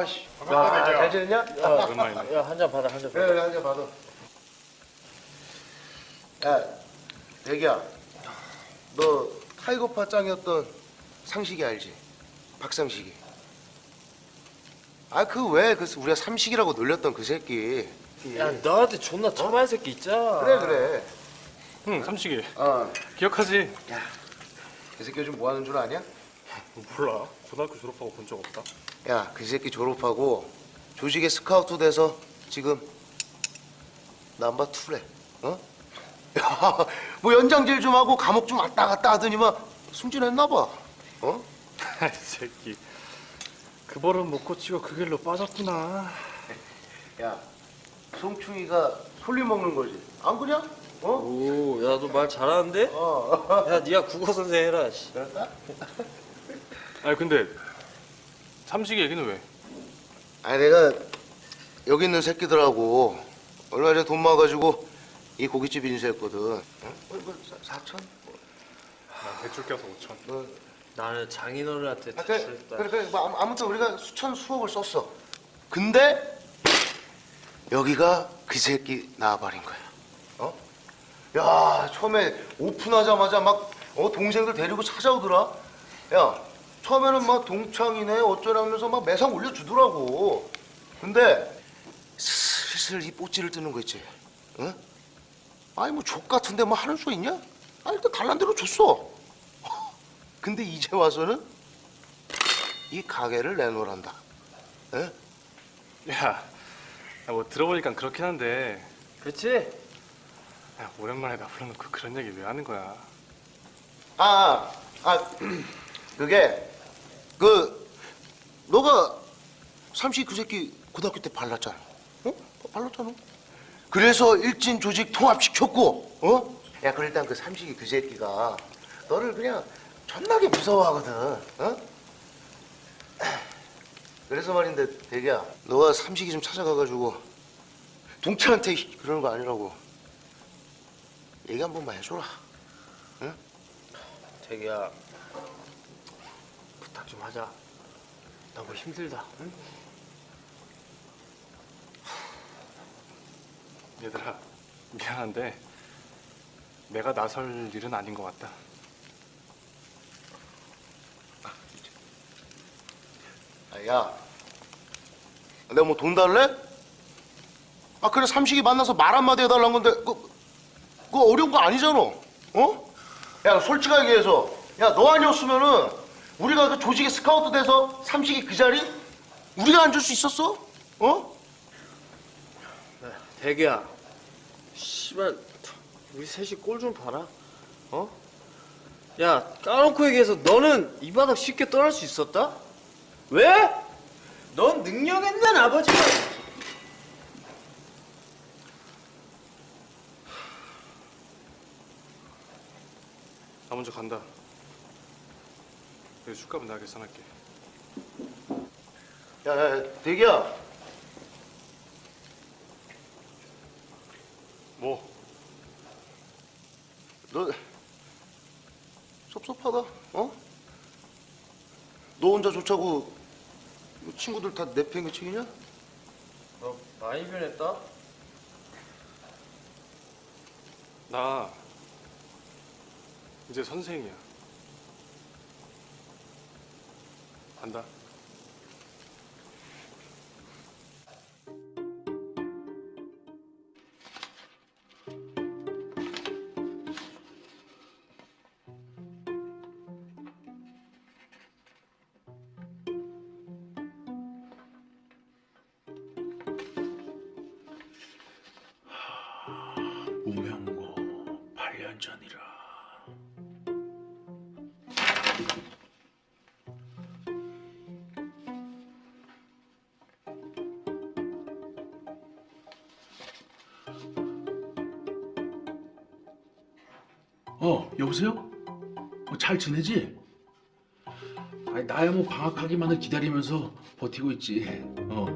아, 씨. 야, 잘 지냈냐? 야, 오랜만이네. 야, 한 잔 받아, 한 잔 받아. 그래, 한잔 받아. 야, 대기야. 너 타이거파 짱이었던 상식이 알지? 박상식이. 아, 그 왜, 그 우리가 삼식이라고 놀렸던 그 새끼. 야 너한테 존나 처마한 새끼 있잖아 그래, 그래. 응 삼식이 어. 기억하지? 그 새끼 요즘 뭐 하는 줄 아냐? 몰라 고등학교 졸업하고 본 적 없다 야, 그 새끼 졸업하고 조직에 스카우트 돼서 지금 남바 투래. 어? 야, 뭐 연장질 좀 하고 감옥 좀 왔다 갔다 하더니만 승진했나 봐. 어? 이 새끼 그 버릇 못 고치고 그 길로 빠졌구나 야, 송충이가 솔리 먹는 거지. 안 그냐? 어? 오, 야 너 말 잘하는데? 어. 야 네가 국어 선생 해라 씨. 아니 근데 삼식이 얘기는 왜? 아니 내가 여기 있는 새끼들하고 얼마 전에 돈 모아가지고 이 고깃집 인수했거든. 어? 뭐, 뭐, 사- 사천? 난 대출 껴서 5천 뭐, 나는 장인어른한테 아, 그래, 그래, 그래. 뭐, 아무- 아무튼 우리가 수천 수억을 썼어. 근데 여기가 그 새끼 나와버린 거야. 어? 야, 처음에 오픈하자마자 막 어, 동생들 데리고 찾아오더라. 야, 처음에는 막 동창이네 어쩌라면서 막 매상 올려주더라고. 근데 슬슬 이 뽀찌를 뜨는 거 있지. 응? 아니 뭐 족 같은데 뭐 하는 수 있냐? 아 일단 달란 대로 줬어. 근데 이제 와서는 이 가게를 내놓으란다. 에? 야, 야, 뭐 들어보니까 그렇긴 한데 그렇지? 야, 오랜만에 나 불러놓고 그런 얘기 왜 하는 거야 아, 아, 그게 그 너가 삼시 그 새끼 고등학교 때 발랐잖아. 어? 발랐잖아. 그래서 일진 조직 통합시켰고, 어? 야, 그 일단 그 삼식이 그 새끼가 너를 그냥 존나게 무서워하거든. 어? 그래서 말인데 대기야, 너가 삼식이 좀 찾아가가지고 동철한테 그러는 거 아니라고 얘기 한 번만 해줘라. 응? 부탁 좀 하자 너무 뭐 힘들다 응? 얘들아 미안한데 내가 나설 일은 아닌 것 같다 아, 야 내가 뭐 돈 달래? 아 그래 삼식이 만나서 말 한마디 해달란 건데 그, 그 어려운 거 아니잖아 어? 야 솔직하게 얘기해서 야 너 아니었으면은 우리가 그 조직에 스카우트 돼서 삼식이 그 자리 우리가 앉을 수 있었어? 어? 대기야. 씨발 우리 셋이 꼴 좀 봐라. 어? 야 까놓고 얘기해서 너는 이 바닥 쉽게 떠날 수 있었다? 왜? 넌 능력 있는 아버지가. 나 먼저 간다. 그래 술값은 내가 계산할게. 야, 야, 야 대기야 뭐? 너 섭섭하다 어? 너 혼자 좋자고 이 친구들 다 내팽개치기냐? 너 많이 변했다. 나 이제 선생이야. 간다. 어, 여보세요? 어, 잘 지내지? 아니, 나야 뭐 방학하기만을 기다리면서 버티고 있지. 어.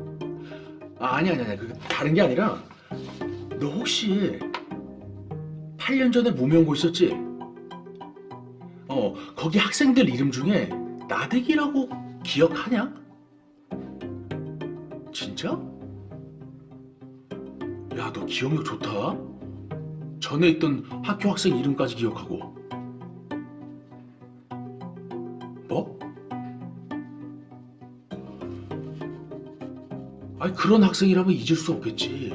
아, 아니, 아니, 아니. 그 다른 게 아니라, 너 혹시 8년 전에 무명고 있었지? 어, 거기 학생들 이름 중에 나대기라고 기억하냐? 진짜? 야, 너 기억력 좋다. 전에 있던 학교 학생 이름까지 기억하고. 뭐? 아니, 그런 학생이라면 잊을 수 없겠지.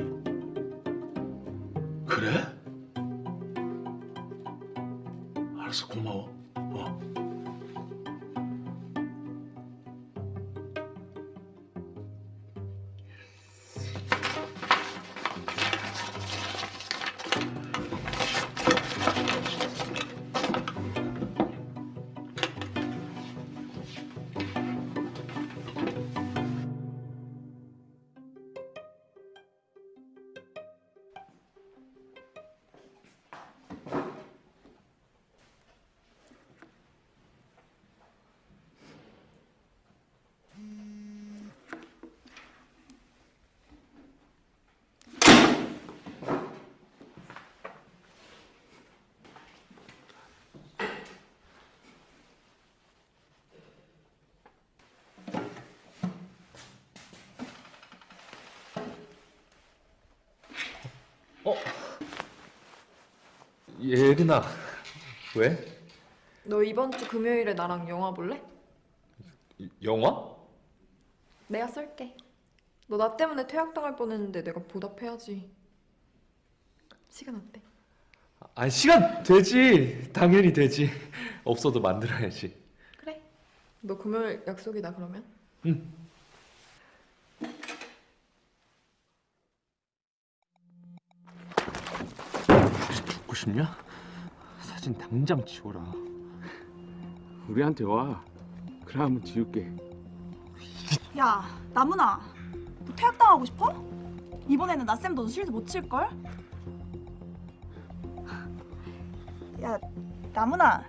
예린아 왜? 너 이번 주 금요일에 나랑 영화 볼래? 영화? 내가 쏠게. 너 나 때문에 퇴학당할 뻔했는데 내가 보답해야지. 시간 어때? 아니 시간 되지 당연히 되지 없어도 만들어야지 그래. 너 금요일 약속이다 그러면? 응 죽고 싶냐? 사진 당장 지워라. 우리한테 와. 그래 한번 지울게. 야, 나문아. 너 퇴학당하고 싶어? 이번에는 나쌤 너 실드 못 칠걸? 야, 나문아.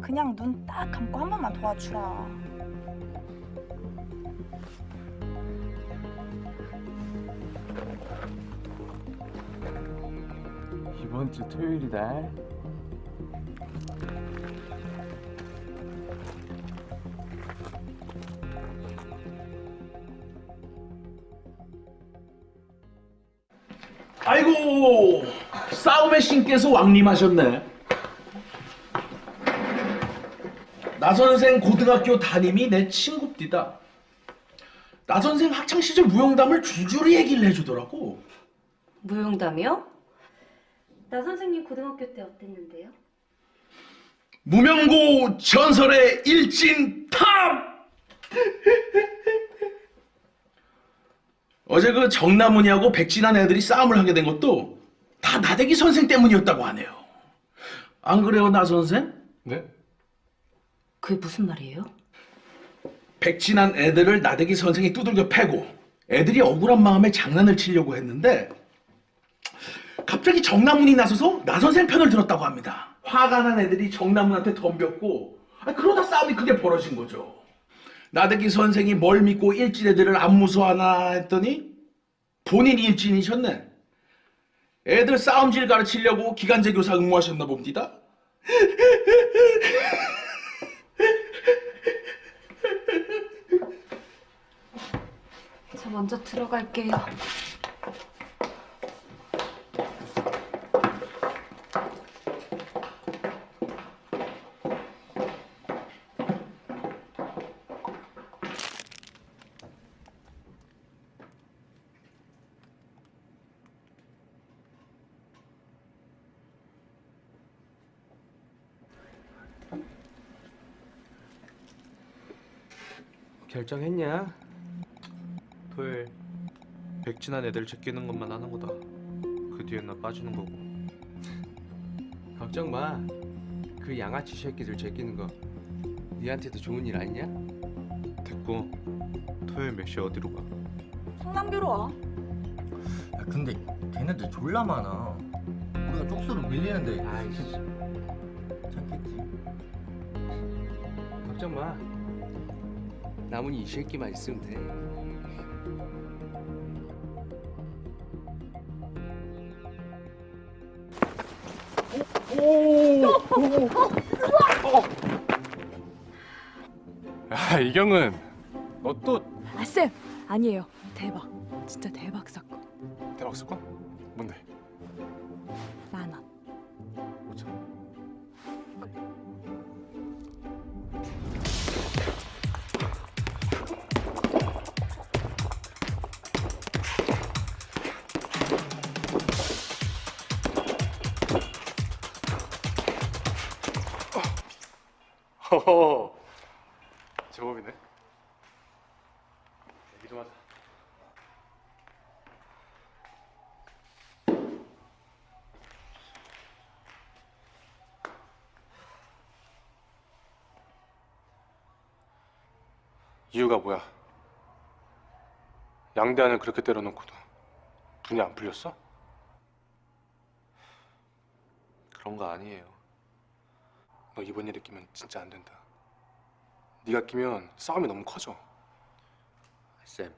그냥 눈 딱 감고 한 번만 도와주라. 이번 주 토요일이다. 아이고 싸움의 신께서 왕림하셨네. 나 선생 고등학교 담임이 내 친구입니다. 나 선생 학창 시절 무용담을 줄줄이 얘기를 해주더라고. 무용담이요? 나 선생님 고등학교 때 어땠는데요? 무명고 전설의 일진 top! 어제 그 정남훈이하고 백진한 애들이 싸움을 하게 된 것도 다 나대기 선생 때문이었다고 하네요. 안 그래요, 나 선생? 네? 그게 무슨 말이에요? 백진한 애들을 나대기 선생이 두들겨 패고 애들이 억울한 마음에 장난을 치려고 했는데 갑자기 정남훈이 나서서 나 선생 편을 들었다고 합니다. 화가 난 애들이 정남훈한테 덤볐고 아니, 그러다 싸움이 크게 벌어진 거죠. 나대기 선생이 뭘 믿고 일진 애들을 안 무서워하나 했더니 본인이 일진이셨네. 애들 싸움질 가르치려고 기간제 교사 응모하셨나 봅니다. 저 먼저 들어갈게요. 결정했냐? 토요일 백진한 애들 제끼는 것만 하는 거다. 그 뒤엔 나 빠지는 거고. 걱정 마. 그 양아치 새끼들 제끼는 거 니한테도 좋은 일 아니냐? 됐고 토요일 몇시 어디로 가? 성남교로 와. 야, 근데 걔네들 졸라 많아. 우리가 쪽수로 밀리는데. 아이씨. 찾겠지. 걱정 마. 남은 이 새끼만 있으면 돼. 야 이경은 너 또 아, 쌤! 아니에요. 대박. 진짜 대박 사건. 대박 사건? 허허 제법이네 얘기 좀 하자 이유가 뭐야? 양대한을 그렇게 때려놓고도 분이 안 풀렸어? 그런 거 아니에요. 너 이번 일에 끼면 진짜 안 된다. 네가 끼면 싸움이 너무 커져. 쌤,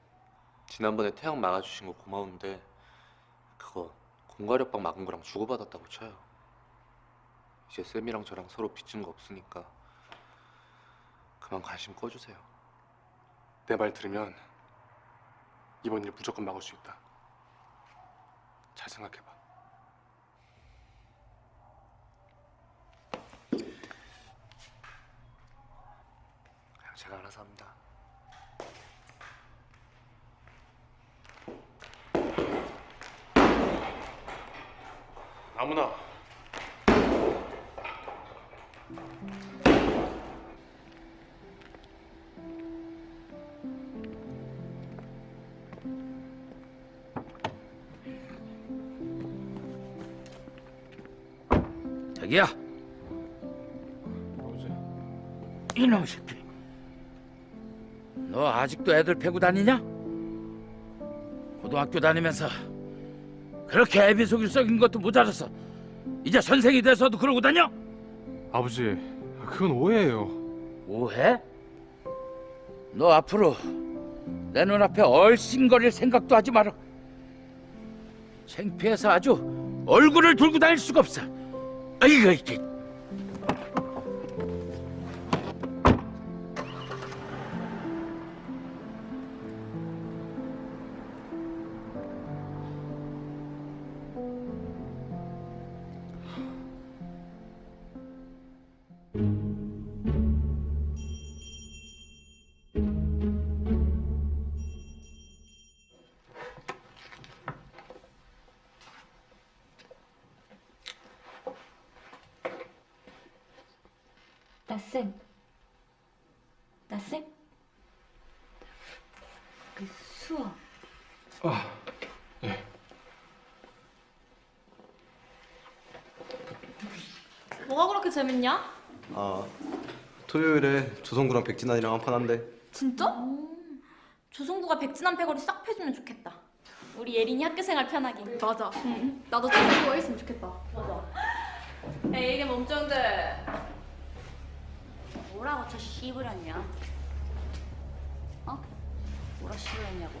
지난번에 태양 막아주신 거 고마운데 그거 공과력방 막은 거랑 주고받았다고 쳐요. 이제 쌤이랑 저랑 서로 빚진 거 없으니까 그만 관심 꺼주세요. 내 말 들으면 이번 일 무조건 막을 수 있다. 잘 생각해봐. 제가 알아서 합니다. 아무나 자기야. 이놈 새끼. 너 아직도 애들 패고 다니냐? 고등학교 다니면서 그렇게 애비 속일 썩인 것도 모자라서 이제 선생이 돼서도 그러고 다녀? 아버지, 그건 오해예요. 오해? 너 앞으로 내 눈앞에 얼씬거릴 생각도 하지 마라. 창피해서 아주 얼굴을 들고 다닐 수가 없어. 아이고 이게. 재밌냐? 아 토요일에 조성구랑 백진환이랑 한판 한대 진짜? 조성구가 백진한 패거리 싹 패주면 좋겠다. 우리 예린이 학교 생활 편하게. 맞아. 나도 조성구가 있으면 좋겠다. 맞아. 에이 이게 몸종들. 뭐라고 저 씨부렸냐? 어? 뭐라 씨부렸냐고.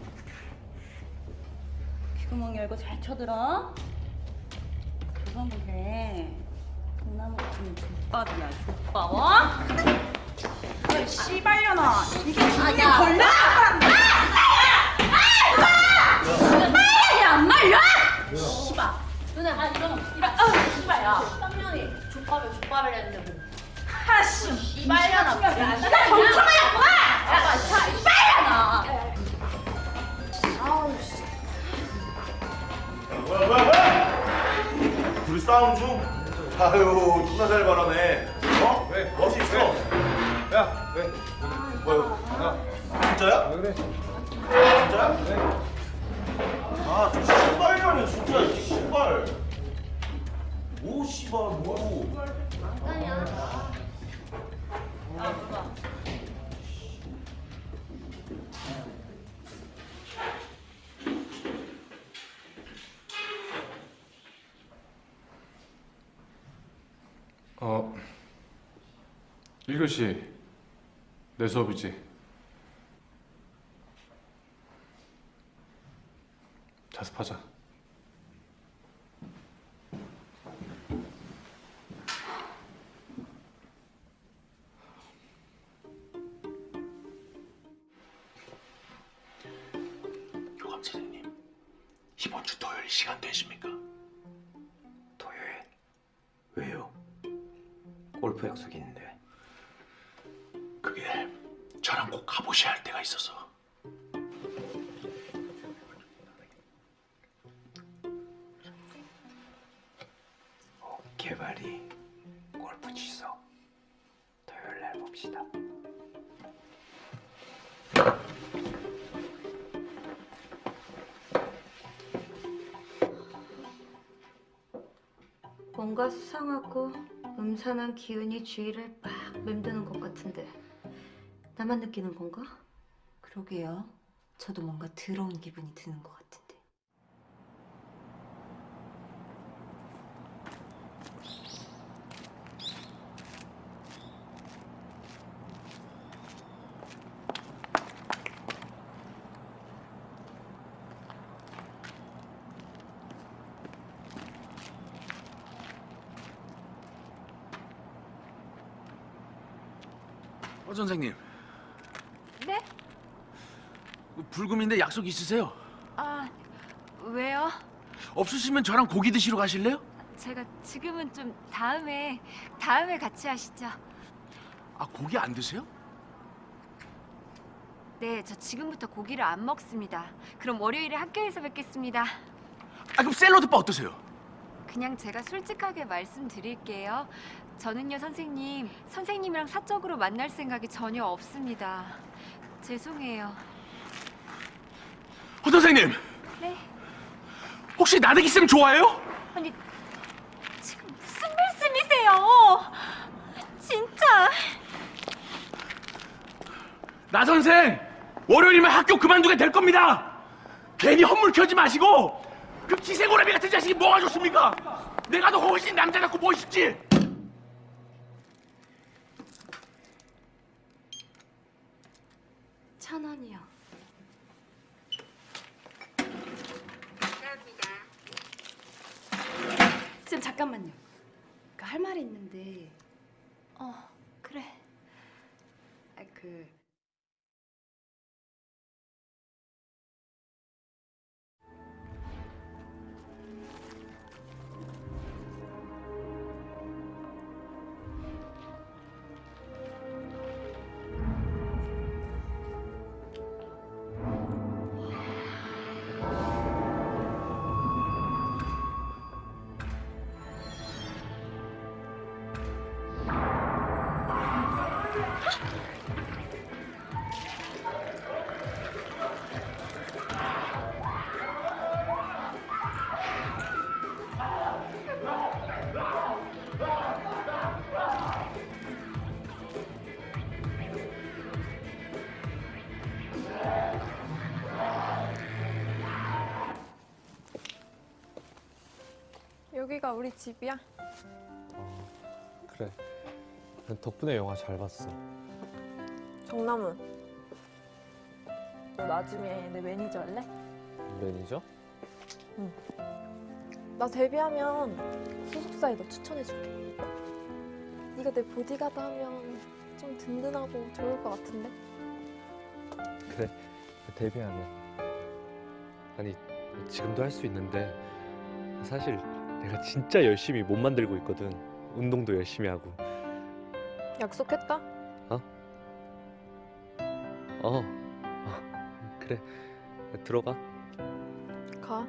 귀구멍 열고 잘 쳐들어. 조성구게 동나무 같은 족밥이야 족밥. 어? 야, 씨발려나. 이게 아, 이게 야. 걸려? 말이야. 안 말려? 씨발. 누나 아 이런 이런 아 씨발야. 쌍년이 족밥을 족밥을 했는데 뭐. 하씨. 씨발려나 나 멍청하였구나 야. 씨발려나 아우 씨. 뭐야 뭐야 뭐야? 둘이 싸움 중? 아유 존나 잘 말하네 어? 왜? 멋있어 야 왜? 뭐야 야 진짜야? 왜 그래? 진짜야? 왜? 아저 신발이라니 진짜 이 신발 오 씨발 뭐 어, 1교시 내 수업이지. 자습하자. 교감 선생님 이번 주 토요일 시간 되십니까? 토요일 왜요? 골프 약속이 있는데 저랑 꼭 가보셔야 할 때가 있어서. 개발이 골프 취소 토요일 날 봅시다. 뭔가 수상하고 음산한 기운이 주위를 막 맴드는 것 같은데 나만 느끼는 건가? 그러게요. 저도 뭔가 더러운 기분이 드는 것 같은데. 어 선생님 네? 불금인데 약속 있으세요? 아, 왜요? 없으시면 저랑 고기 드시러 가실래요? 제가 지금은 좀 다음에 다음에 같이 하시죠. 아 고기 안 드세요? 네, 저 지금부터 고기를 안 먹습니다. 그럼 월요일에 학교에서 뵙겠습니다. 아 그럼 샐러드바 어떠세요? 그냥 제가 솔직하게 말씀드릴게요. 저는요, 선생님, 선생님이랑 사적으로 만날 생각이 전혀 없습니다. 죄송해요. 어 선생님 네? 혹시 나대기 쌤 좋아해요? 아니, 지금 무슨 말씀이세요? 진짜. 나 선생 월요일이면 학교 그만두게 될 겁니다. 괜히 헛물 켜지 마시고 그 기생오라비 같은 자식이 뭐가 좋습니까? 내가 더 훨씬 남자답고 멋있지. 천 원이요. 쌤 잠깐만요. 그 할 말이 있는데. 어, 그래. 아, 그 여기가 우리 집이야? 그래. 덕분에 영화 잘 봤어. 정남은. 너 나중에 내 매니저 할래? 매니저? 응. 나 데뷔하면 소속사에 너 추천해줄게. 네가 내 보디가드 하면 좀 든든하고 좋을 것 같은데? 그래. 데뷔하면. 아니 지금도 할 수 있는데 사실 내가 진짜 열심히 몸 만들고 있거든. 운동도 열심히 하고. 약속했다? 어? 어. 어. 그래. 들어가. 가.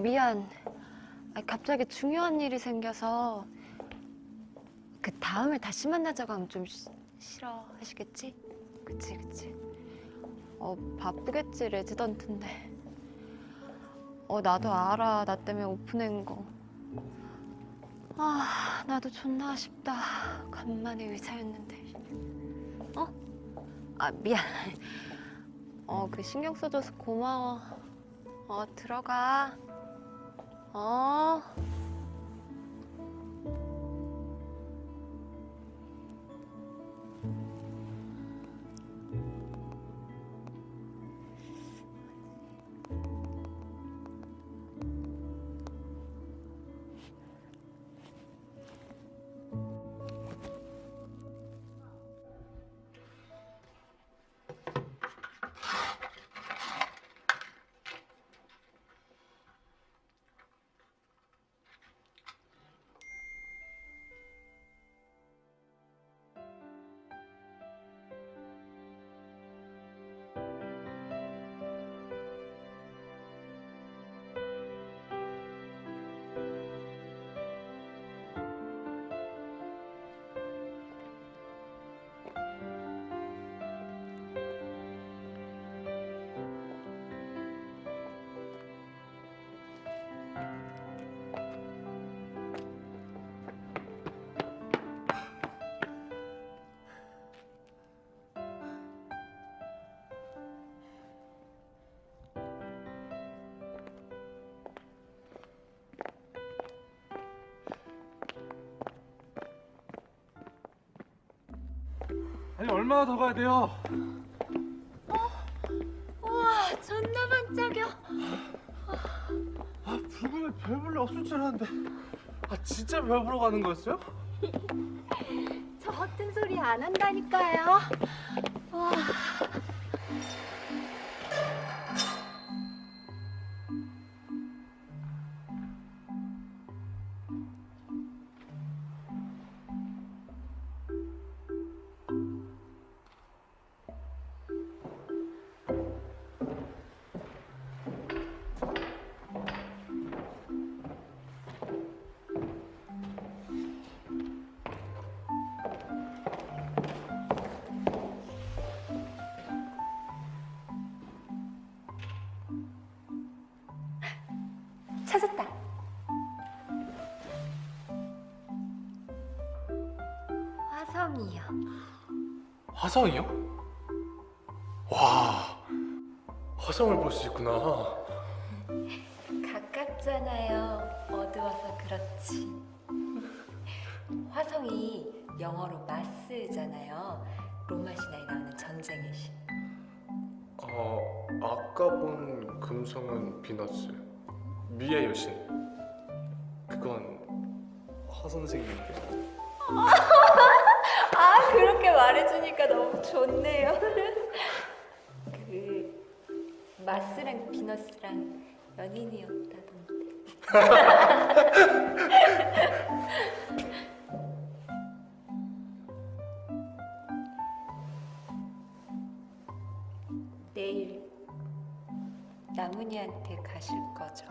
미안. 아, 갑자기 중요한 일이 생겨서 그 다음에 다시 만나자고 하면 좀 시- 싫어 하시겠지? 그치, 그치. 어, 바쁘겠지, 레지던트인데. 어, 나도 알아. 나 때문에 오픈한 거. 아, 나도 존나 아쉽다. 간만에 의사였는데. 어? 아, 미안. 어, 그 신경 써줘서 고마워. 어, 들어가. 어. 얼마나 더 가야 돼요? 우와, 존나 반짝여. 아 불금에 별 볼일 없을 줄 알았는데 아 진짜 별 보러 가는 거였어요? 저 허튼 소리 안 한다니까요. 와. 화성이요? 와, 화성을 볼 수 있구나. 가깝잖아요. 어두워서 그렇지. 화성이 영어로 마스잖아요. 로마 신화에 나오는 전쟁의 신. 어, 아까 본 금성은 비너스, 미의 여신. 그건 화 선생님께. 좋네요. 그 마스랑 비너스랑 연인이었다던데. 내일 나문이한테 가실 거죠?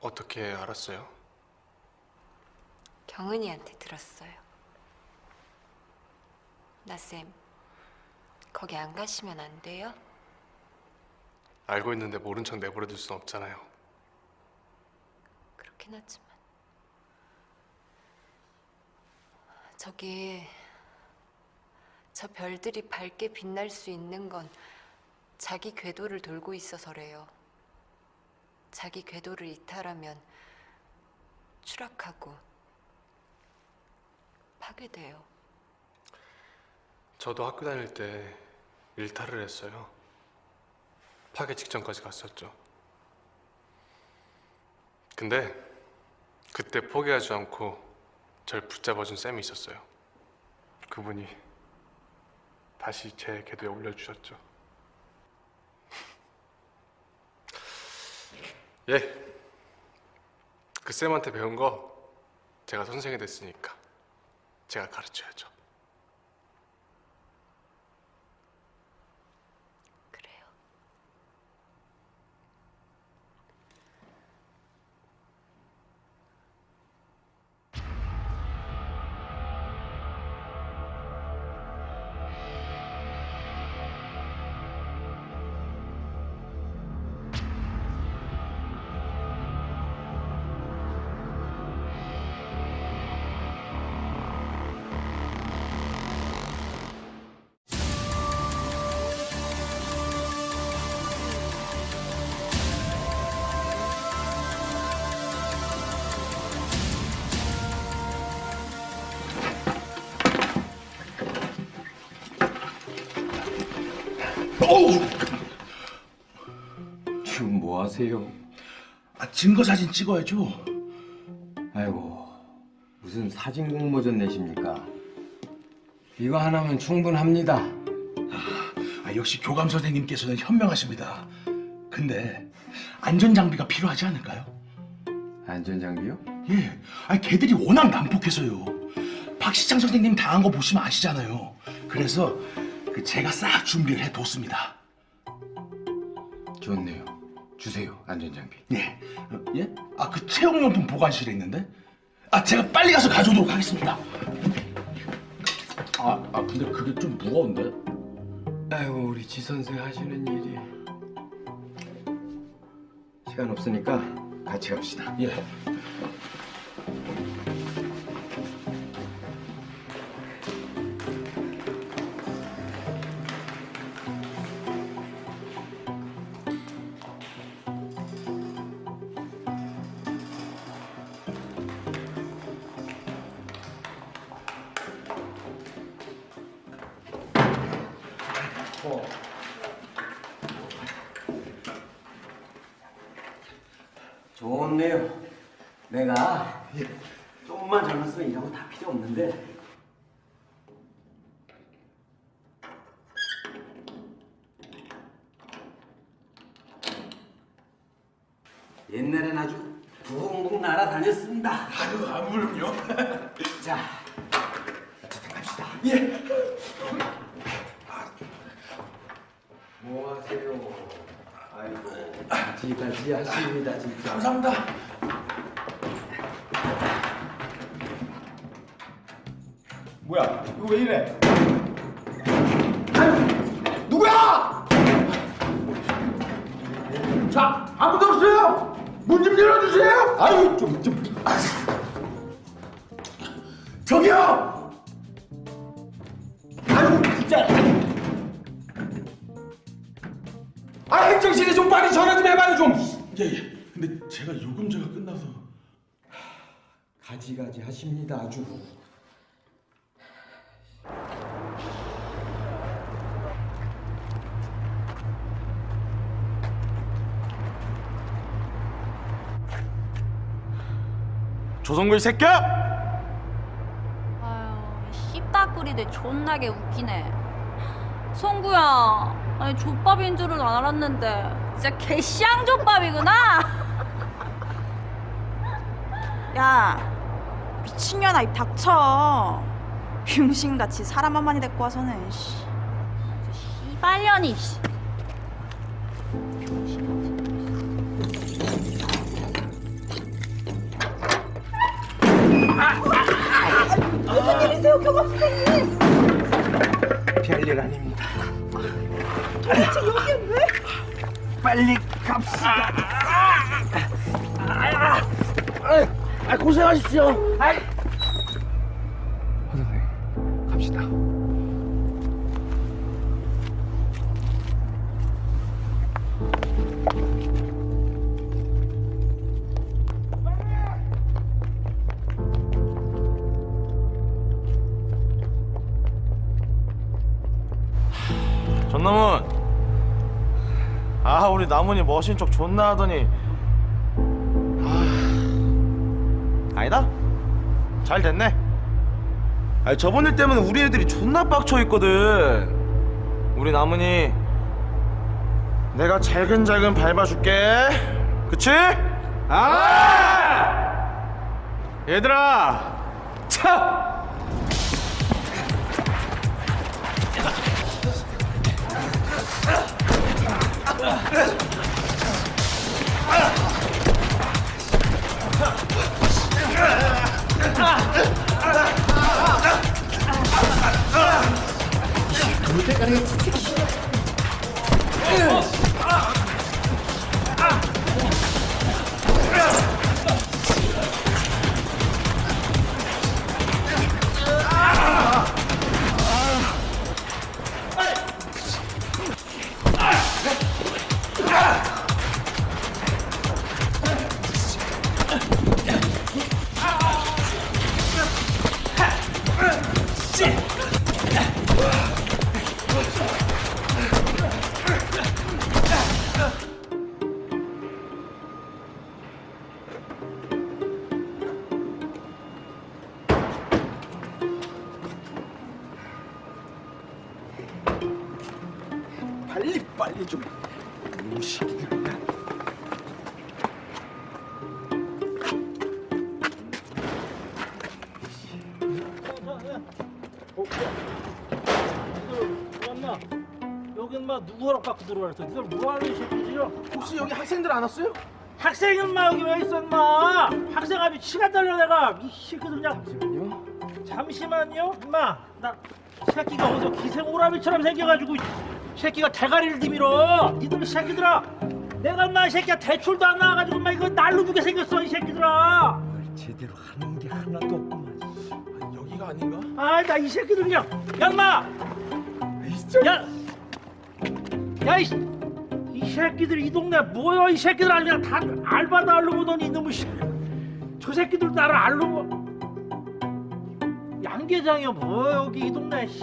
어떻게 알았어요? 경은이한테 들었어요. 나쌤, 거기 안 가시면 안 돼요? 알고 있는데 모른 척 내버려 둘 순 없잖아요. 그렇긴 하지만 저기 저 별들이 밝게 빛날 수 있는 건 자기 궤도를 돌고 있어서래요. 자기 궤도를 이탈하면 추락하고 파괴돼요. 저도 학교 다닐 때 일탈을 했어요. 파괴 직전까지 갔었죠. 근데 그때 포기하지 않고 절 붙잡아준 쌤이 있었어요. 그분이 다시 제 궤도에 올려주셨죠. 예. 그 쌤한테 배운 거 제가 선생이 됐으니까 제가 가르쳐야죠. 하세요? 아, 증거 사진 찍어야죠. 아이고 무슨 사진 공모전 내십니까? 이거 하나면 충분합니다. 아, 역시 교감 선생님께서는 현명하십니다. 근데 안전 장비가 필요하지 않을까요? 안전 장비요? 예. 아, 걔들이 워낙 난폭해서요. 박시장 선생님 당한 거 보시면 아시잖아요. 그래서 그 제가 싹 준비를 해뒀습니다. 좋네요. 주세요 안전 장비. 예. 어, 예? 아, 그 체육용품 보관실에 있는데? 아, 제가 빨리 가서 가져오도록 하겠습니다. 아, 아 근데 그게 좀 무거운데? 아이고 우리 지 선생 하시는 일이 시간 없으니까 같이 갑시다. 예. 하십니다 아주 조성글 새끼야! 아유, 씹다꾸리들 존나게 웃기네. 송구야, 아니 족밥인 줄은 알았는데 진짜 개쌍 족밥이구나. 야 미친년아 입 닥쳐 병신같이 사람 한 마리 데리고 와서는 씨. 이발년이. 씨. 무슨 일이세요 교감 선생님 별일 아닙니다 도대체 여기 왜? 빨리 갑시다 아, 고생하십시오. 아이. 선생님 갑시다. 전남은 아 우리 나문이 머신 척 존나 하더니 잘 됐네. 아 저번 일 때문에 우리 애들이 존나 빡쳐 있거든. 우리 나문이 내가 잘근잘근 밟아줄게. 그치? 아! 얘들아! 차 빨리 들어왔어? 이걸 뭐하는 새끼지요? 혹시 여기 학생들 안 왔어요? 학생 인마 여기 왜 있어 인마? 학생 아주 치가 달려 내가 이 새끼들 그냥 잠시만요. 잠시만요, 인마 나 새끼가 어디서 기생 오라비처럼 생겨가지고 이 새끼가 대가리를 디밀어. 니들 새끼들아, 내가 인마 이 새끼야 대출도 안 나와가지고 인마 이거 날로 주게 생겼어 이 새끼들아. 제대로 하는 게 하나도 없구만 여기가 아닌가? 아, 나 이 새끼들 그냥 야 인마! 야! 야, 이, 이 새끼들 이 동네 뭐야 이 새끼들 아주 그냥 다 알바도 알로 보더니 이놈의 씨. 저 새끼들 나를 알로 보 양계장이야 뭐야 여기 이 동네 씨.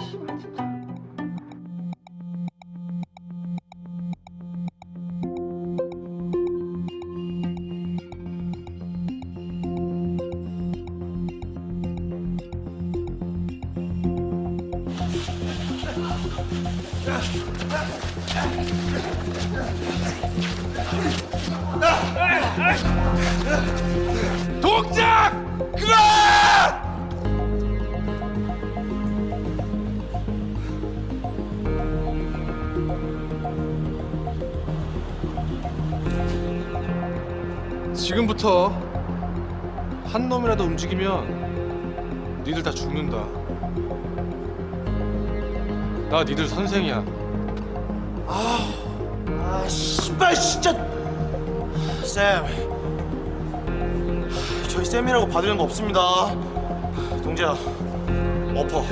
움직이면 니들 다 죽는다. 나 니들 선생이야. 아 씨발 진짜 쌤 저희 쌤이라고 받으려는 거 없습니다 동진 강재야 엎어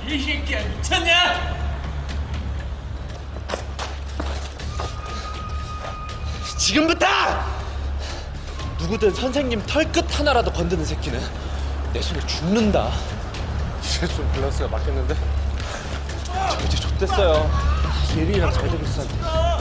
장나무니 개새끼야 미쳤냐? 지금부터 누구든 선생님 털끝 하나라도 건드는 새끼는 내 손에 죽는다. 이제 좀 밸런스가 맞겠는데? 저 이제 좆됐어요. 예린이랑 잘 되고 있었는데.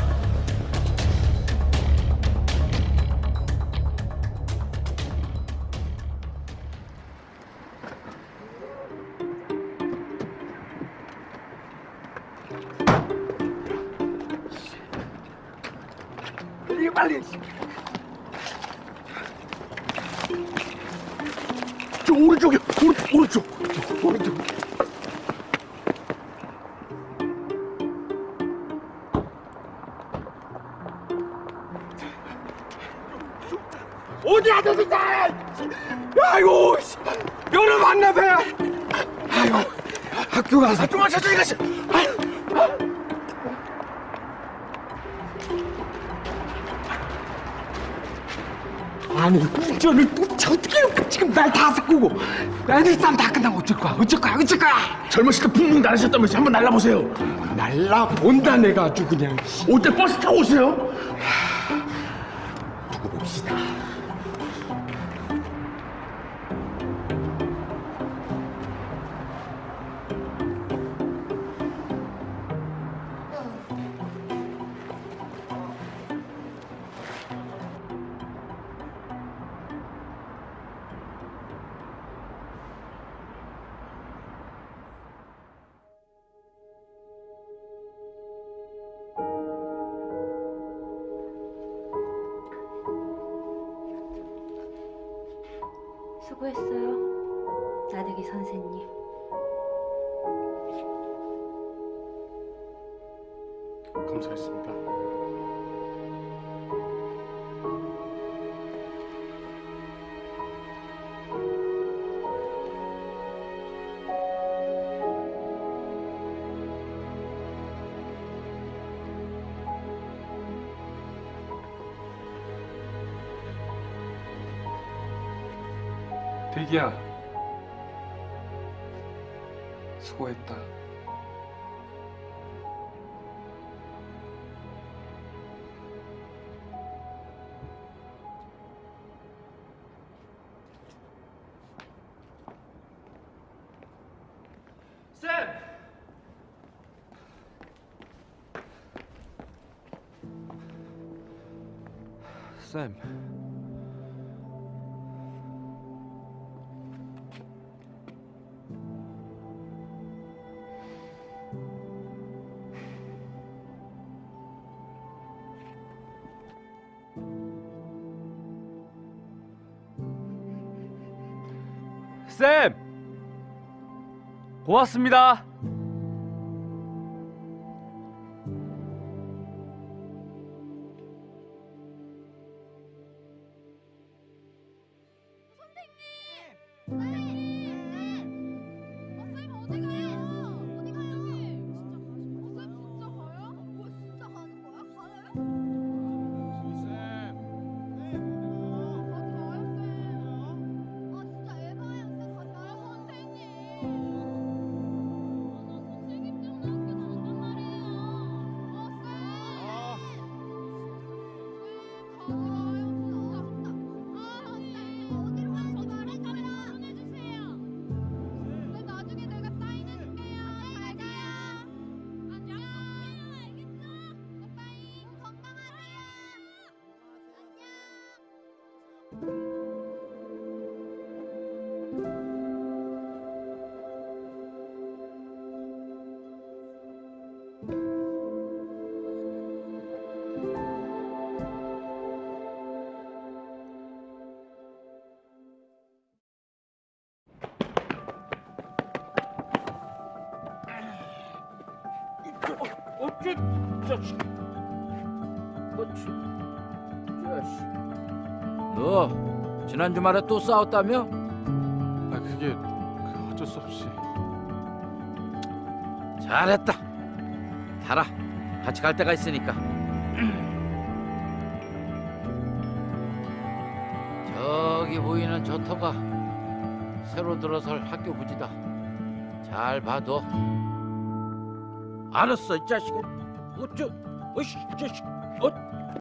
젊었을 때 붕붕 날으셨다면서 한번 날라보세요. 날라본다 내가 아주 그냥. 올 때? 버스 타고 오세요 대기야 수고했다. 쌤! 쌤. 쌤! 고맙습니다. 지난 주말에 또 싸웠다며? 아 그게 그 어쩔 수 없이 잘했다. 달아. 같이 갈 데가 있으니까. 저기 보이는 저 터가 새로 들어설 학교 부지다. 잘 봐둬. 알았어, 이 자식아. 어쩌, 어이씨, 이 자식. 어,